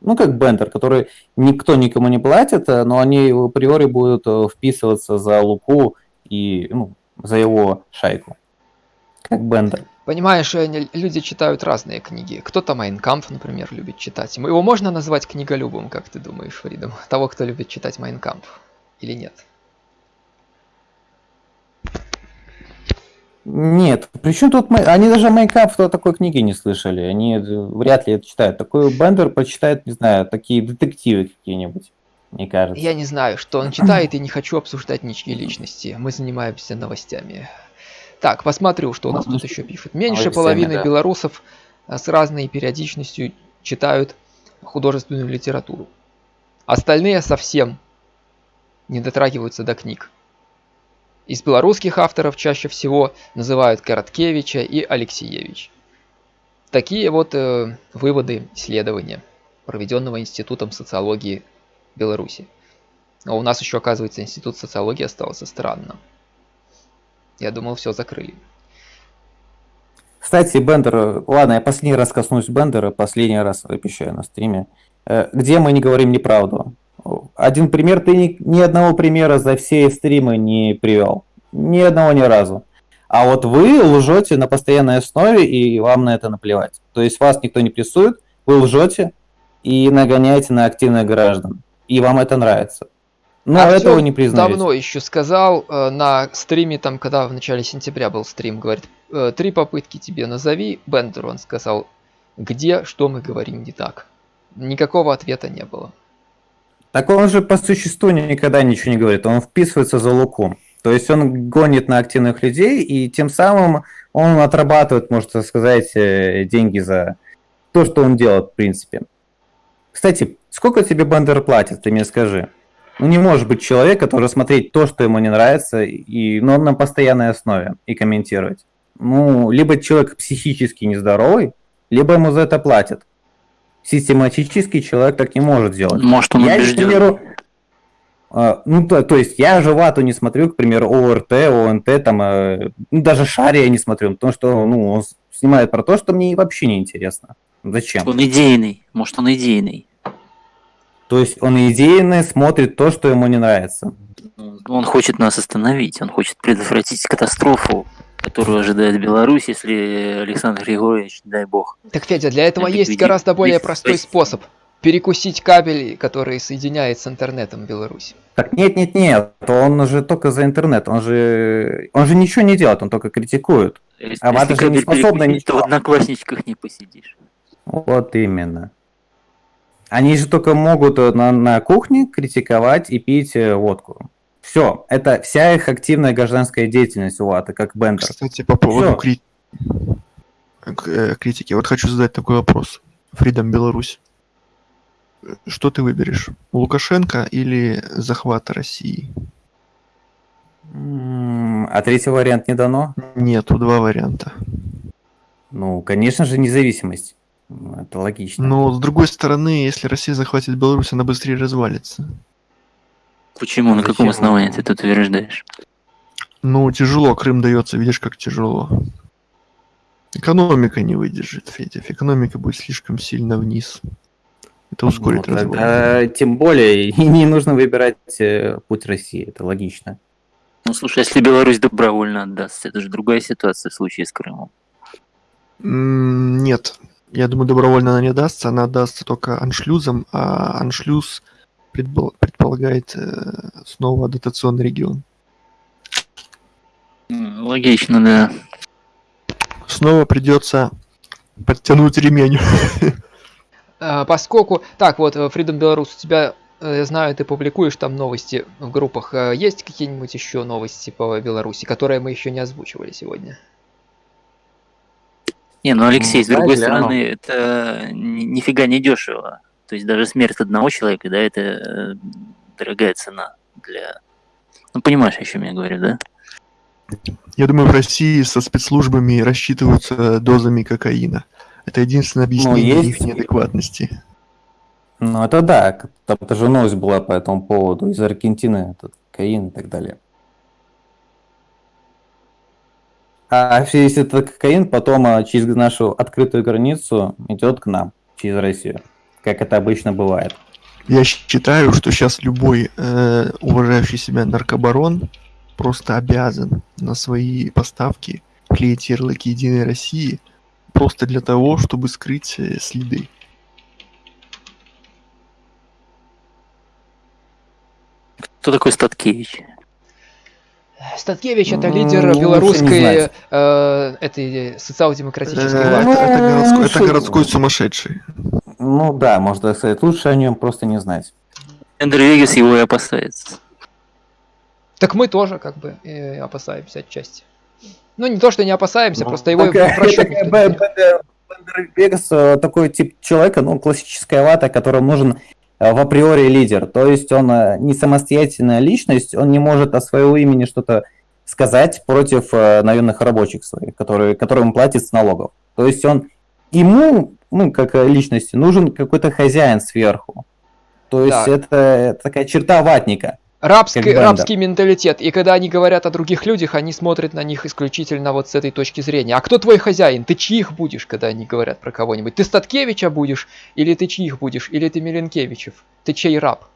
ну как Бендер, которые никто никому не платит, э, но они априори будут э, вписываться за Луку и ну, за его шайку. Как Бендер. Понимаешь, люди читают разные книги. Кто-то Майн кампф, например, любит читать. Его можно назвать книголюбом, как ты думаешь, Фридом? Того, кто любит читать Майн кампф. Или нет? Нет, причем тут мы, они даже Майн кампф такой книги не слышали, они вряд ли это читают. Такой Бендер почитает, не знаю, такие детективы какие-нибудь, мне кажется. Я не знаю, что он читает, и не хочу обсуждать ничьи личности. Мы занимаемся новостями. Так, посмотрю, что у нас тут еще пишут. Меньше половины белорусов э, с разной периодичностью читают художественную литературу. Остальные совсем не дотрагиваются до книг. Из белорусских авторов чаще всего называют Короткевича и Алексеевич. Такие вот э, выводы исследования, проведенного Институтом социологии Беларуси. А у нас еще, оказывается, институт социологии остался странно. Я думал, все закрыли. Кстати, Бендер, ладно, я последний раз коснусь Бендера, последний раз обещаю на стриме. Э, где мы не говорим неправду? Один пример, ты ни, ни одного примера за все стримы не привел. Ни одного ни разу. А вот вы лжете на постоянной основе, и вам на это наплевать. То есть вас никто не прессует, вы лжете и нагоняете на активных граждан. И вам это нравится. Но Артём этого не признаете. давно еще сказал э, на стриме, там, когда в начале сентября был стрим, говорит, э, три попытки тебе назови, Бендер, он сказал, где, что мы говорим не так. Никакого ответа не было. Так он же по существу никогда ничего не говорит, он вписывается за луком. То есть он гонит на активных людей, и тем самым он отрабатывает, можно сказать, э, деньги за то, что он делает, в принципе. Кстати, сколько тебе Бендер платит, ты мне скажи? Ну, не может быть человек, который смотреть то, что ему не нравится, и, но на постоянной основе и комментировать. Ну, либо человек психически нездоровый, либо ему за это платят. Систематический человек так не может сделать. Может, он я, к примеру, а, ну, то, то есть я же вату не смотрю, к примеру, ОРТ, ОНТ, там, э, ну, даже Шари я не смотрю, потому что, ну, он снимает про то, что мне вообще не интересно. Зачем? Он идейный, может, он идейный. То есть он идейно смотрит то, что ему не нравится. Он хочет нас остановить, он хочет предотвратить катастрофу, которую ожидает Беларусь, если Александр Григорьевич, дай бог. Так, Федя, для этого есть гораздо более простой способ. Перекусить кабель, который соединяет с интернетом Беларусь. Так нет, нет, нет, он же только за интернет, он же, он же ничего не делает, он только критикует. Если, а если же не способна ничего. то в одноклассничках не посидишь. Вот именно. Они же только могут э, на, на кухне критиковать и пить э, водку. Все, это вся их активная гражданская деятельность у ВАТа, как Бендер. Кстати, по поводу кри... Э, критики, вот хочу задать такой вопрос. Фридом Беларусь. Что ты выберешь? Лукашенко или захват России? А третий вариант не дано? Нету, два варианта. Ну, конечно же, независимость. Это логично. Но с другой стороны, если Россия захватит Беларусь, она быстрее развалится. Почему? На каком основании ты тут утверждаешь? Ну, тяжело, Крым дается, видишь, как тяжело. Экономика не выдержит, Федя. Экономика будет слишком сильно вниз. Это ускорит ну, развал. Тогда, тем более, и не нужно выбирать э, путь России, это логично. Ну, слушай, если Беларусь добровольно отдастся, это же другая ситуация в случае с Крымом. Нет, я думаю, добровольно она не дастся, она дастся только аншлюзом, а аншлюз предполагает э, снова дотационный регион. Логично, да. Снова придется подтянуть ремень. А, поскольку... Так, вот, Freedom Беларусь, у тебя, э, я знаю, ты публикуешь там новости в группах. Э, есть какие-нибудь еще новости по Беларуси, которые мы еще не озвучивали сегодня? Не, ну Алексей, ну, с другой стороны, это нифига не дешево. То есть даже смерть одного человека, да, это э, дорогая цена для... Ну, понимаешь, о чем я говорю, да? Я думаю, в России со спецслужбами рассчитываются дозами кокаина. Это единственное ну, объяснение ну, есть... их неадекватности. Ну, это да. Там тоже новость была по этому поводу. Из Аргентины этот кокаин и так далее. А если это кокаин, потом а, через нашу открытую границу идет к нам, через Россию, как это обычно бывает. Я считаю, что сейчас любой э, уважающий себя наркобарон просто обязан на свои поставки клеить ярлыки Единой России просто для того, чтобы скрыть э, следы. Кто такой Статкевич? Статкевич это лидер ну, белорусской э, этой социал-демократической э, партии. Это, это, городской, это городской сумасшедший. Ну да, можно сказать. Лучше о нем просто не знать. Эндер Вегас его и опасается. Так мы тоже как бы и опасаемся отчасти. Ну не то, что не опасаемся, ну, просто его Бендер Вегас такой тип человека, ну классическая вата, которому нужен Э, в априори лидер. То есть он э, не самостоятельная личность, он не может о своего имени что-то сказать против э, наемных рабочих своих, которые, которым платит с налогов. То есть он ему, ну, как личности, нужен какой-то хозяин сверху. То есть да. это такая черта ватника. Рабский, рабский менталитет. И когда они говорят о других людях, они смотрят на них исключительно вот с этой точки зрения. А кто твой хозяин? Ты чьих будешь, когда они говорят про кого-нибудь? Ты Статкевича будешь? Или ты чьих будешь? Или ты Миленкевичев? Ты чей раб?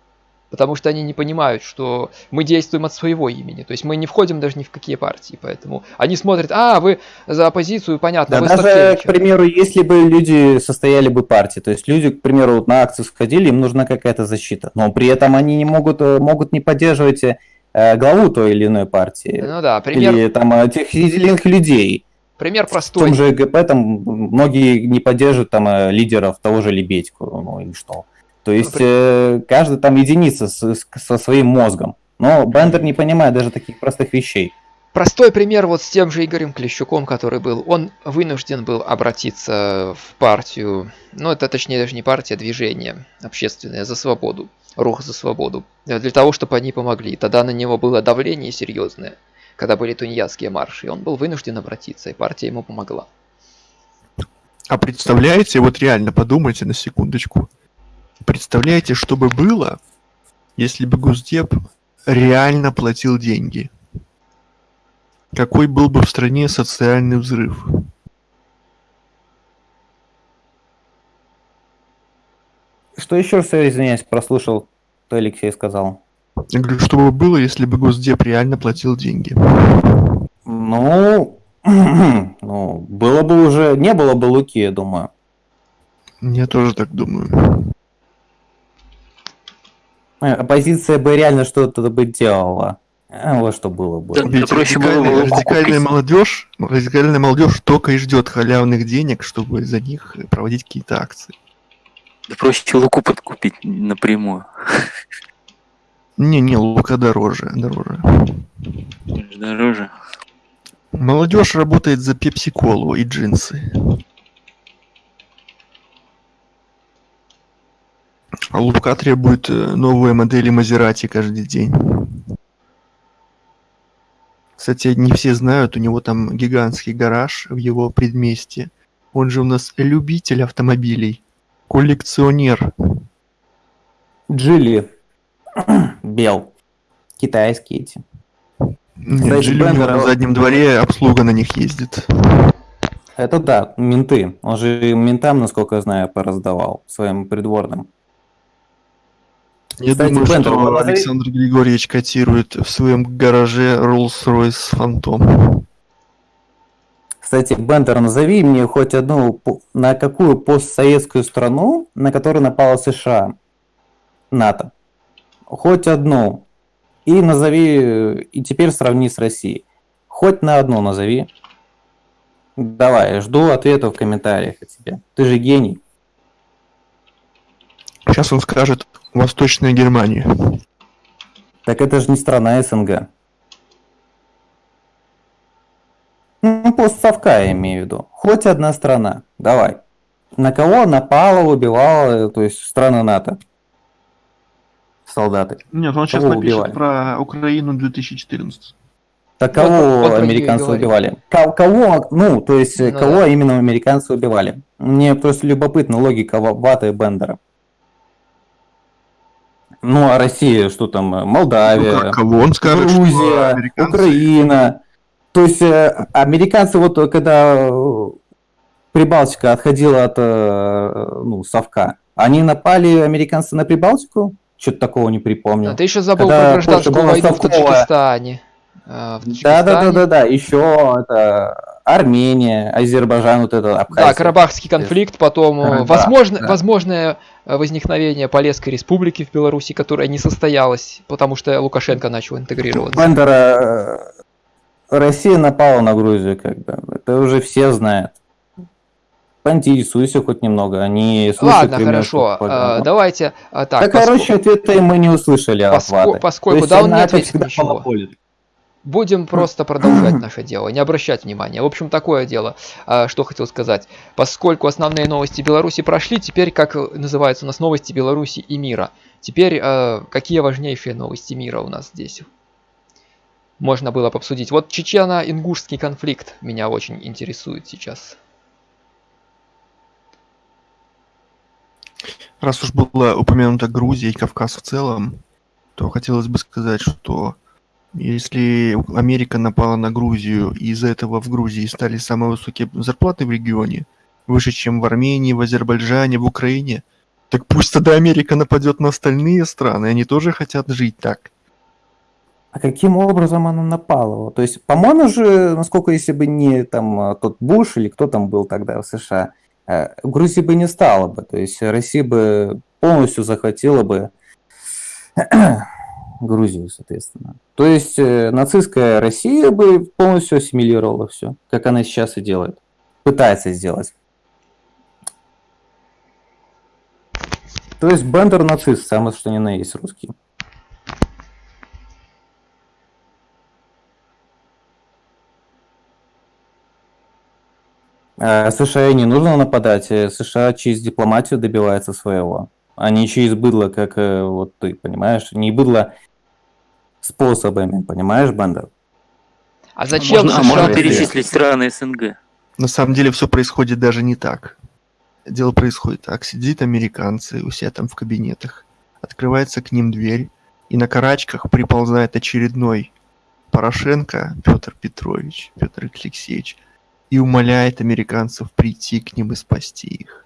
Потому что они не понимают, что мы действуем от своего имени. То есть мы не входим даже ни в какие партии, поэтому они смотрят, а, вы за оппозицию, понятно, да, вы даже, к примеру, если бы люди состояли бы партии, то есть люди, к примеру, вот на акцию сходили, им нужна какая-то защита, но при этом они не могут, э, могут не поддерживать э, главу той или иной партии. Ну да, пример... Или там э, тех или иных людей. Пример простой. В том же ГП там многие не поддерживают там лидеров того же Лебедьку, ну и что. То есть э, каждый там единица с, со своим мозгом. Но Бендер не понимает даже таких простых вещей. Простой пример вот с тем же Игорем Клещуком, который был. Он вынужден был обратиться в партию, ну это точнее даже не партия, а движение общественное за свободу, рух за свободу, для того, чтобы они помогли. Тогда на него было давление серьезное, когда были тунеядские марши, и он был вынужден обратиться, и партия ему помогла. А представляете, вот реально подумайте на секундочку, Представляете, что бы было, если бы Госдеп реально платил деньги? Какой был бы в стране социальный взрыв? Что еще раз, извиняюсь, прослушал, то Алексей сказал. Я говорю, что бы было, если бы Госдеп реально платил деньги? Ну, ну, было бы уже, не было бы Луки, я думаю. Я тоже так думаю. Оппозиция бы реально что-то бы делала. А, вот что было бы. Да, Ведь проще радикальная, было радикальная молодежь, радикальная молодежь только и ждет халявных денег, чтобы за них проводить какие-то акции. Да проще луку подкупить напрямую. Не-не, лука дороже, дороже. Дороже. Молодежь работает за пепси-колу и джинсы. Лука требует э, новые модели Мазерати каждый день. Кстати, не все знают, у него там гигантский гараж в его предместье. Он же у нас любитель автомобилей, коллекционер. Джили. Бел. Китайские эти. Нет, Джили у него на заднем дворе обслуга на них ездит. Это да, менты. Он же ментам, насколько я знаю, пораздавал своим придворным. Я Кстати, думаю, Бендер, что Александр Григорьевич котирует в своем гараже Rolls-Royce Phantom. Кстати, Бендер, назови мне хоть одну, на какую постсоветскую страну, на которую напала США, НАТО. Хоть одну. И назови, и теперь сравни с Россией. Хоть на одну назови. Давай, жду ответа в комментариях от тебя. Ты же гений. Сейчас он скажет Восточная Германия. Так это же не страна СНГ. Ну, постсовка я имею в виду. Хоть одна страна. Давай. На кого напала, убивала, то есть страны НАТО? Солдаты. Нет, он сейчас кого напишет убивали? про Украину 2014. Так кого вот, вот американцы убивали? Кого, ну, то есть, ну, кого да. именно американцы убивали? Мне просто любопытна логика Вата и Бендера. Ну, а Россия, что там, Молдавия, ну, как, кого он скажет, Грузия, американцы... Украина. То есть э, американцы вот когда э, Прибалтика отходила от э, ну, совка, они напали, американцы, на Прибалтику? Что-то такого не припомню. А ты еще забыл когда про гражданскую войну в Таджикистане. Да, да, да, да, да. Еще это Армения, Азербайджан, вот это Абхазия. Да, Карабахский конфликт, потом да, возможно, да. возможное возникновение Полесской республики в Беларуси, которая не состоялась, потому что Лукашенко начал интегрироваться. Бандера, Россия напала на Грузию, как бы, это уже все знают. Поинтересуйся хоть немного, они Ладно, хорошо, а, давайте а, так. Да, поскольку... короче, ответа мы не услышали Поско... Поскольку, да, он не ответит ничего. Монополит. Будем просто продолжать наше дело, не обращать внимания. В общем, такое дело, а, что хотел сказать. Поскольку основные новости Беларуси прошли, теперь, как называются у нас новости Беларуси и мира. Теперь, а, какие важнейшие новости мира у нас здесь? Можно было бы обсудить. Вот чечено-ингушский конфликт меня очень интересует сейчас. Раз уж была упомянута Грузия и Кавказ в целом, то хотелось бы сказать, что если Америка напала на Грузию, и из-за этого в Грузии стали самые высокие зарплаты в регионе, выше, чем в Армении, в Азербайджане, в Украине, так пусть тогда Америка нападет на остальные страны, они тоже хотят жить так. А каким образом она напала? То есть, по-моему же, насколько если бы не там а, тот Буш или кто там был тогда в США, э, Грузии бы не стало бы. То есть Россия бы полностью захватила бы Грузию, соответственно. То есть э, нацистская Россия бы полностью ассимилировала все, как она сейчас и делает. Пытается сделать. То есть Бендер нацист, самое что ни на есть русский. А США не нужно нападать, э, США через дипломатию добивается своего, а не через быдло, как э, вот ты, понимаешь? Не быдло способами, понимаешь, Бандер? А зачем можно, а можно перечислить страны СНГ? На самом деле все происходит даже не так. Дело происходит так. Сидит американцы у себя там в кабинетах, открывается к ним дверь, и на карачках приползает очередной Порошенко Петр Петрович, Петр Алексеевич, и умоляет американцев прийти к ним и спасти их.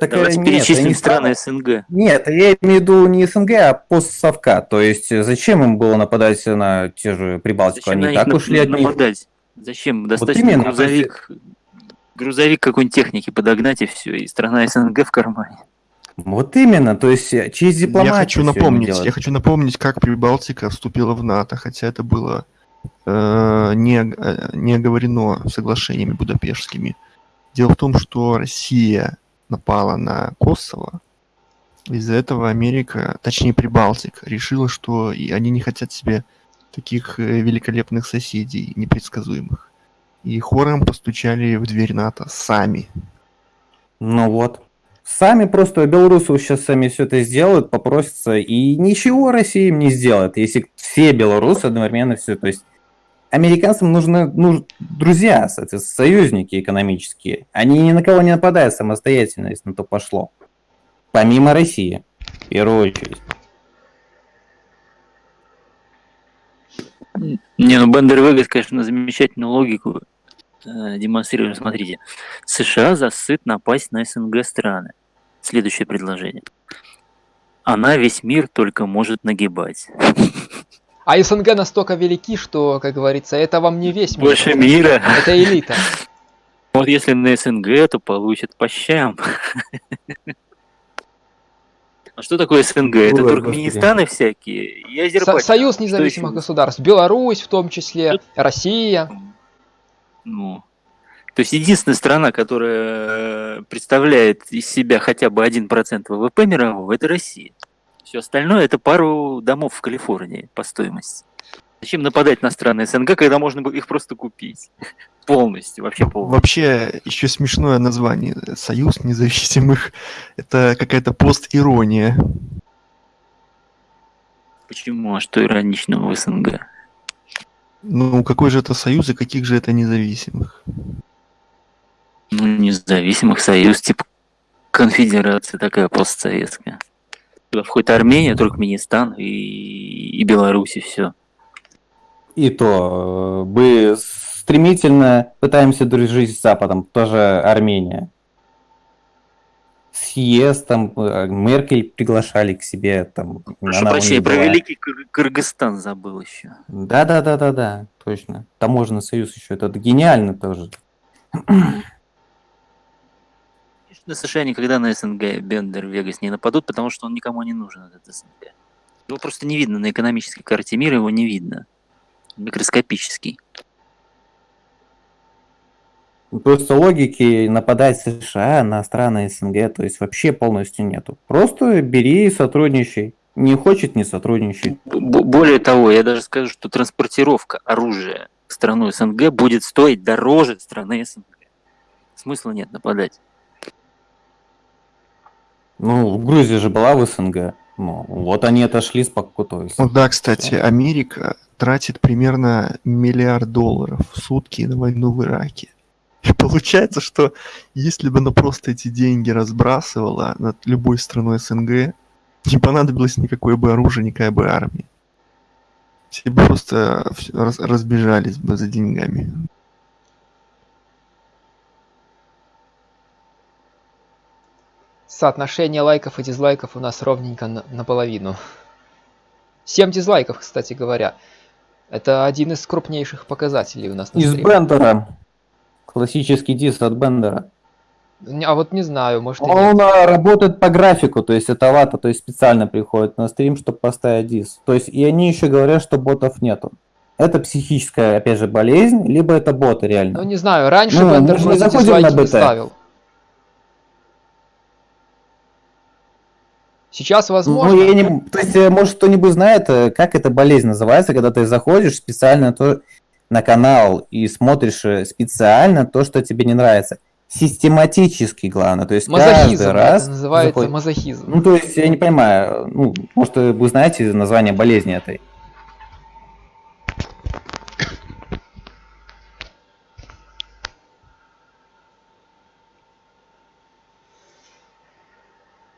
Так, Давайте нет, перечислим не страны СНГ. Нет, я имею в виду не СНГ, а постсовка. То есть э, зачем им было нападать на те же Прибалтику? Зачем Они так ушли от них. Нападать? Зачем? Достаточно вот именно, грузовик, грузовик какой-нибудь техники подогнать и все, и страна СНГ в кармане. Вот именно, то есть э, через дипломатию. Я хочу напомнить, я хочу напомнить, как Прибалтика вступила в НАТО, хотя это было Э, не, э, не оговорено соглашениями будапештскими. Дело в том, что Россия напала на Косово, из-за этого Америка, точнее Прибалтика, решила, что и они не хотят себе таких э, великолепных соседей, непредсказуемых. И хором постучали в дверь НАТО сами. Ну вот. Сами просто белорусы сейчас сами все это сделают, попросятся, и ничего Россия им не сделает, если все белорусы одновременно все, то есть американцам нужны ну, друзья, союзники экономические. Они ни на кого не нападают самостоятельно, если на то пошло. Помимо России, в первую очередь. Не, ну Бендер Вегас, конечно, замечательную логику э, демонстрирует. Смотрите, США засыт напасть на СНГ страны. Следующее предложение. Она весь мир только может нагибать. А СНГ настолько велики, что, как говорится, это вам не весь мир. Больше мира. Это элита. Вот если на СНГ, то получат по щам. А что такое СНГ? Это Туркменистаны всякие и Азербайджан. Союз независимых государств. Беларусь в том числе, Россия. Ну, то есть единственная страна, которая представляет из себя хотя бы 1% ВВП мирового, это Россия. Все остальное это пару домов в Калифорнии по стоимости. Зачем нападать на страны СНГ, когда можно было их просто купить? Полностью, вообще полностью. Вообще, еще смешное название. Союз независимых. Это какая-то пост-ирония. Почему? А что ироничного в СНГ? Ну, какой же это союз и каких же это независимых? Ну, независимых союз, типа конфедерация такая постсоветская. Туда входит Армения, Туркменистан и, и Беларусь, и все. И то, э, мы стремительно пытаемся дружить с Западом, тоже Армения. Съезд, там, э, Меркель приглашали к себе, там. Прошу прощения, про Великий Кыр Кыргызстан забыл еще. Да-да-да-да-да, точно. Таможенный союз еще, это гениально тоже. На США никогда на СНГ Бендер Вегас не нападут, потому что он никому не нужен, этот СНГ. Его просто не видно на экономической карте мира, его не видно. Микроскопический. Просто логики нападать США на страны СНГ, то есть вообще полностью нету. Просто бери и сотрудничай. Не хочет, не сотрудничай. Более того, я даже скажу, что транспортировка оружия в страну СНГ будет стоить дороже страны СНГ. Смысла нет нападать. Ну, Грузия же была в СНГ. Ну, вот они отошли с покутой. Ну да, кстати, Америка тратит примерно миллиард долларов в сутки на войну в Ираке. И получается, что если бы она просто эти деньги разбрасывала над любой страной СНГ, не понадобилось никакое бы оружие, никакая бы армия. Все бы просто разбежались бы за деньгами. Соотношение лайков и дизлайков у нас ровненько на, наполовину. 7 дизлайков, кстати говоря. Это один из крупнейших показателей у нас на Из стриме. Бендера. Классический дис от Бендера. А вот не знаю, может Он работает по графику, то есть это вата, то есть специально приходит на стрим, чтобы поставить дис. То есть и они еще говорят, что ботов нету. Это психическая, опять же, болезнь, либо это боты реально. Ну не знаю, раньше ну, Бендер заходим на БТ. ставил. Сейчас возможно. Ну, я не... То есть, э, может, кто-нибудь знает, э, как эта болезнь называется, когда ты заходишь специально то... на канал и смотришь э, специально то, что тебе не нравится. Систематически, главное. То есть мазохизм, каждый раз... Это называется заход... мазохизм. Ну, то есть, я не понимаю, ну, может, вы знаете название болезни этой?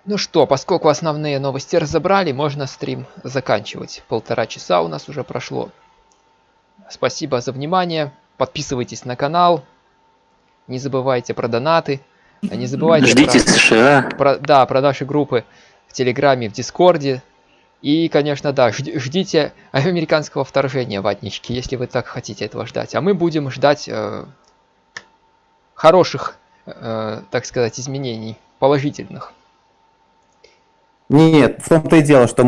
Ну что, поскольку основные новости разобрали, можно стрим заканчивать. Полтора часа у нас уже прошло. Спасибо за внимание. Подписывайтесь на канал. Не забывайте про донаты. А не забывайте Ждите про, США. Про, да, про наши группы в Телеграме, в Дискорде. И, конечно, да, ждите американского вторжения, ватнички, если вы так хотите этого ждать. А мы будем ждать э, хороших, э, так сказать, изменений, положительных. Нет, в том-то и дело, что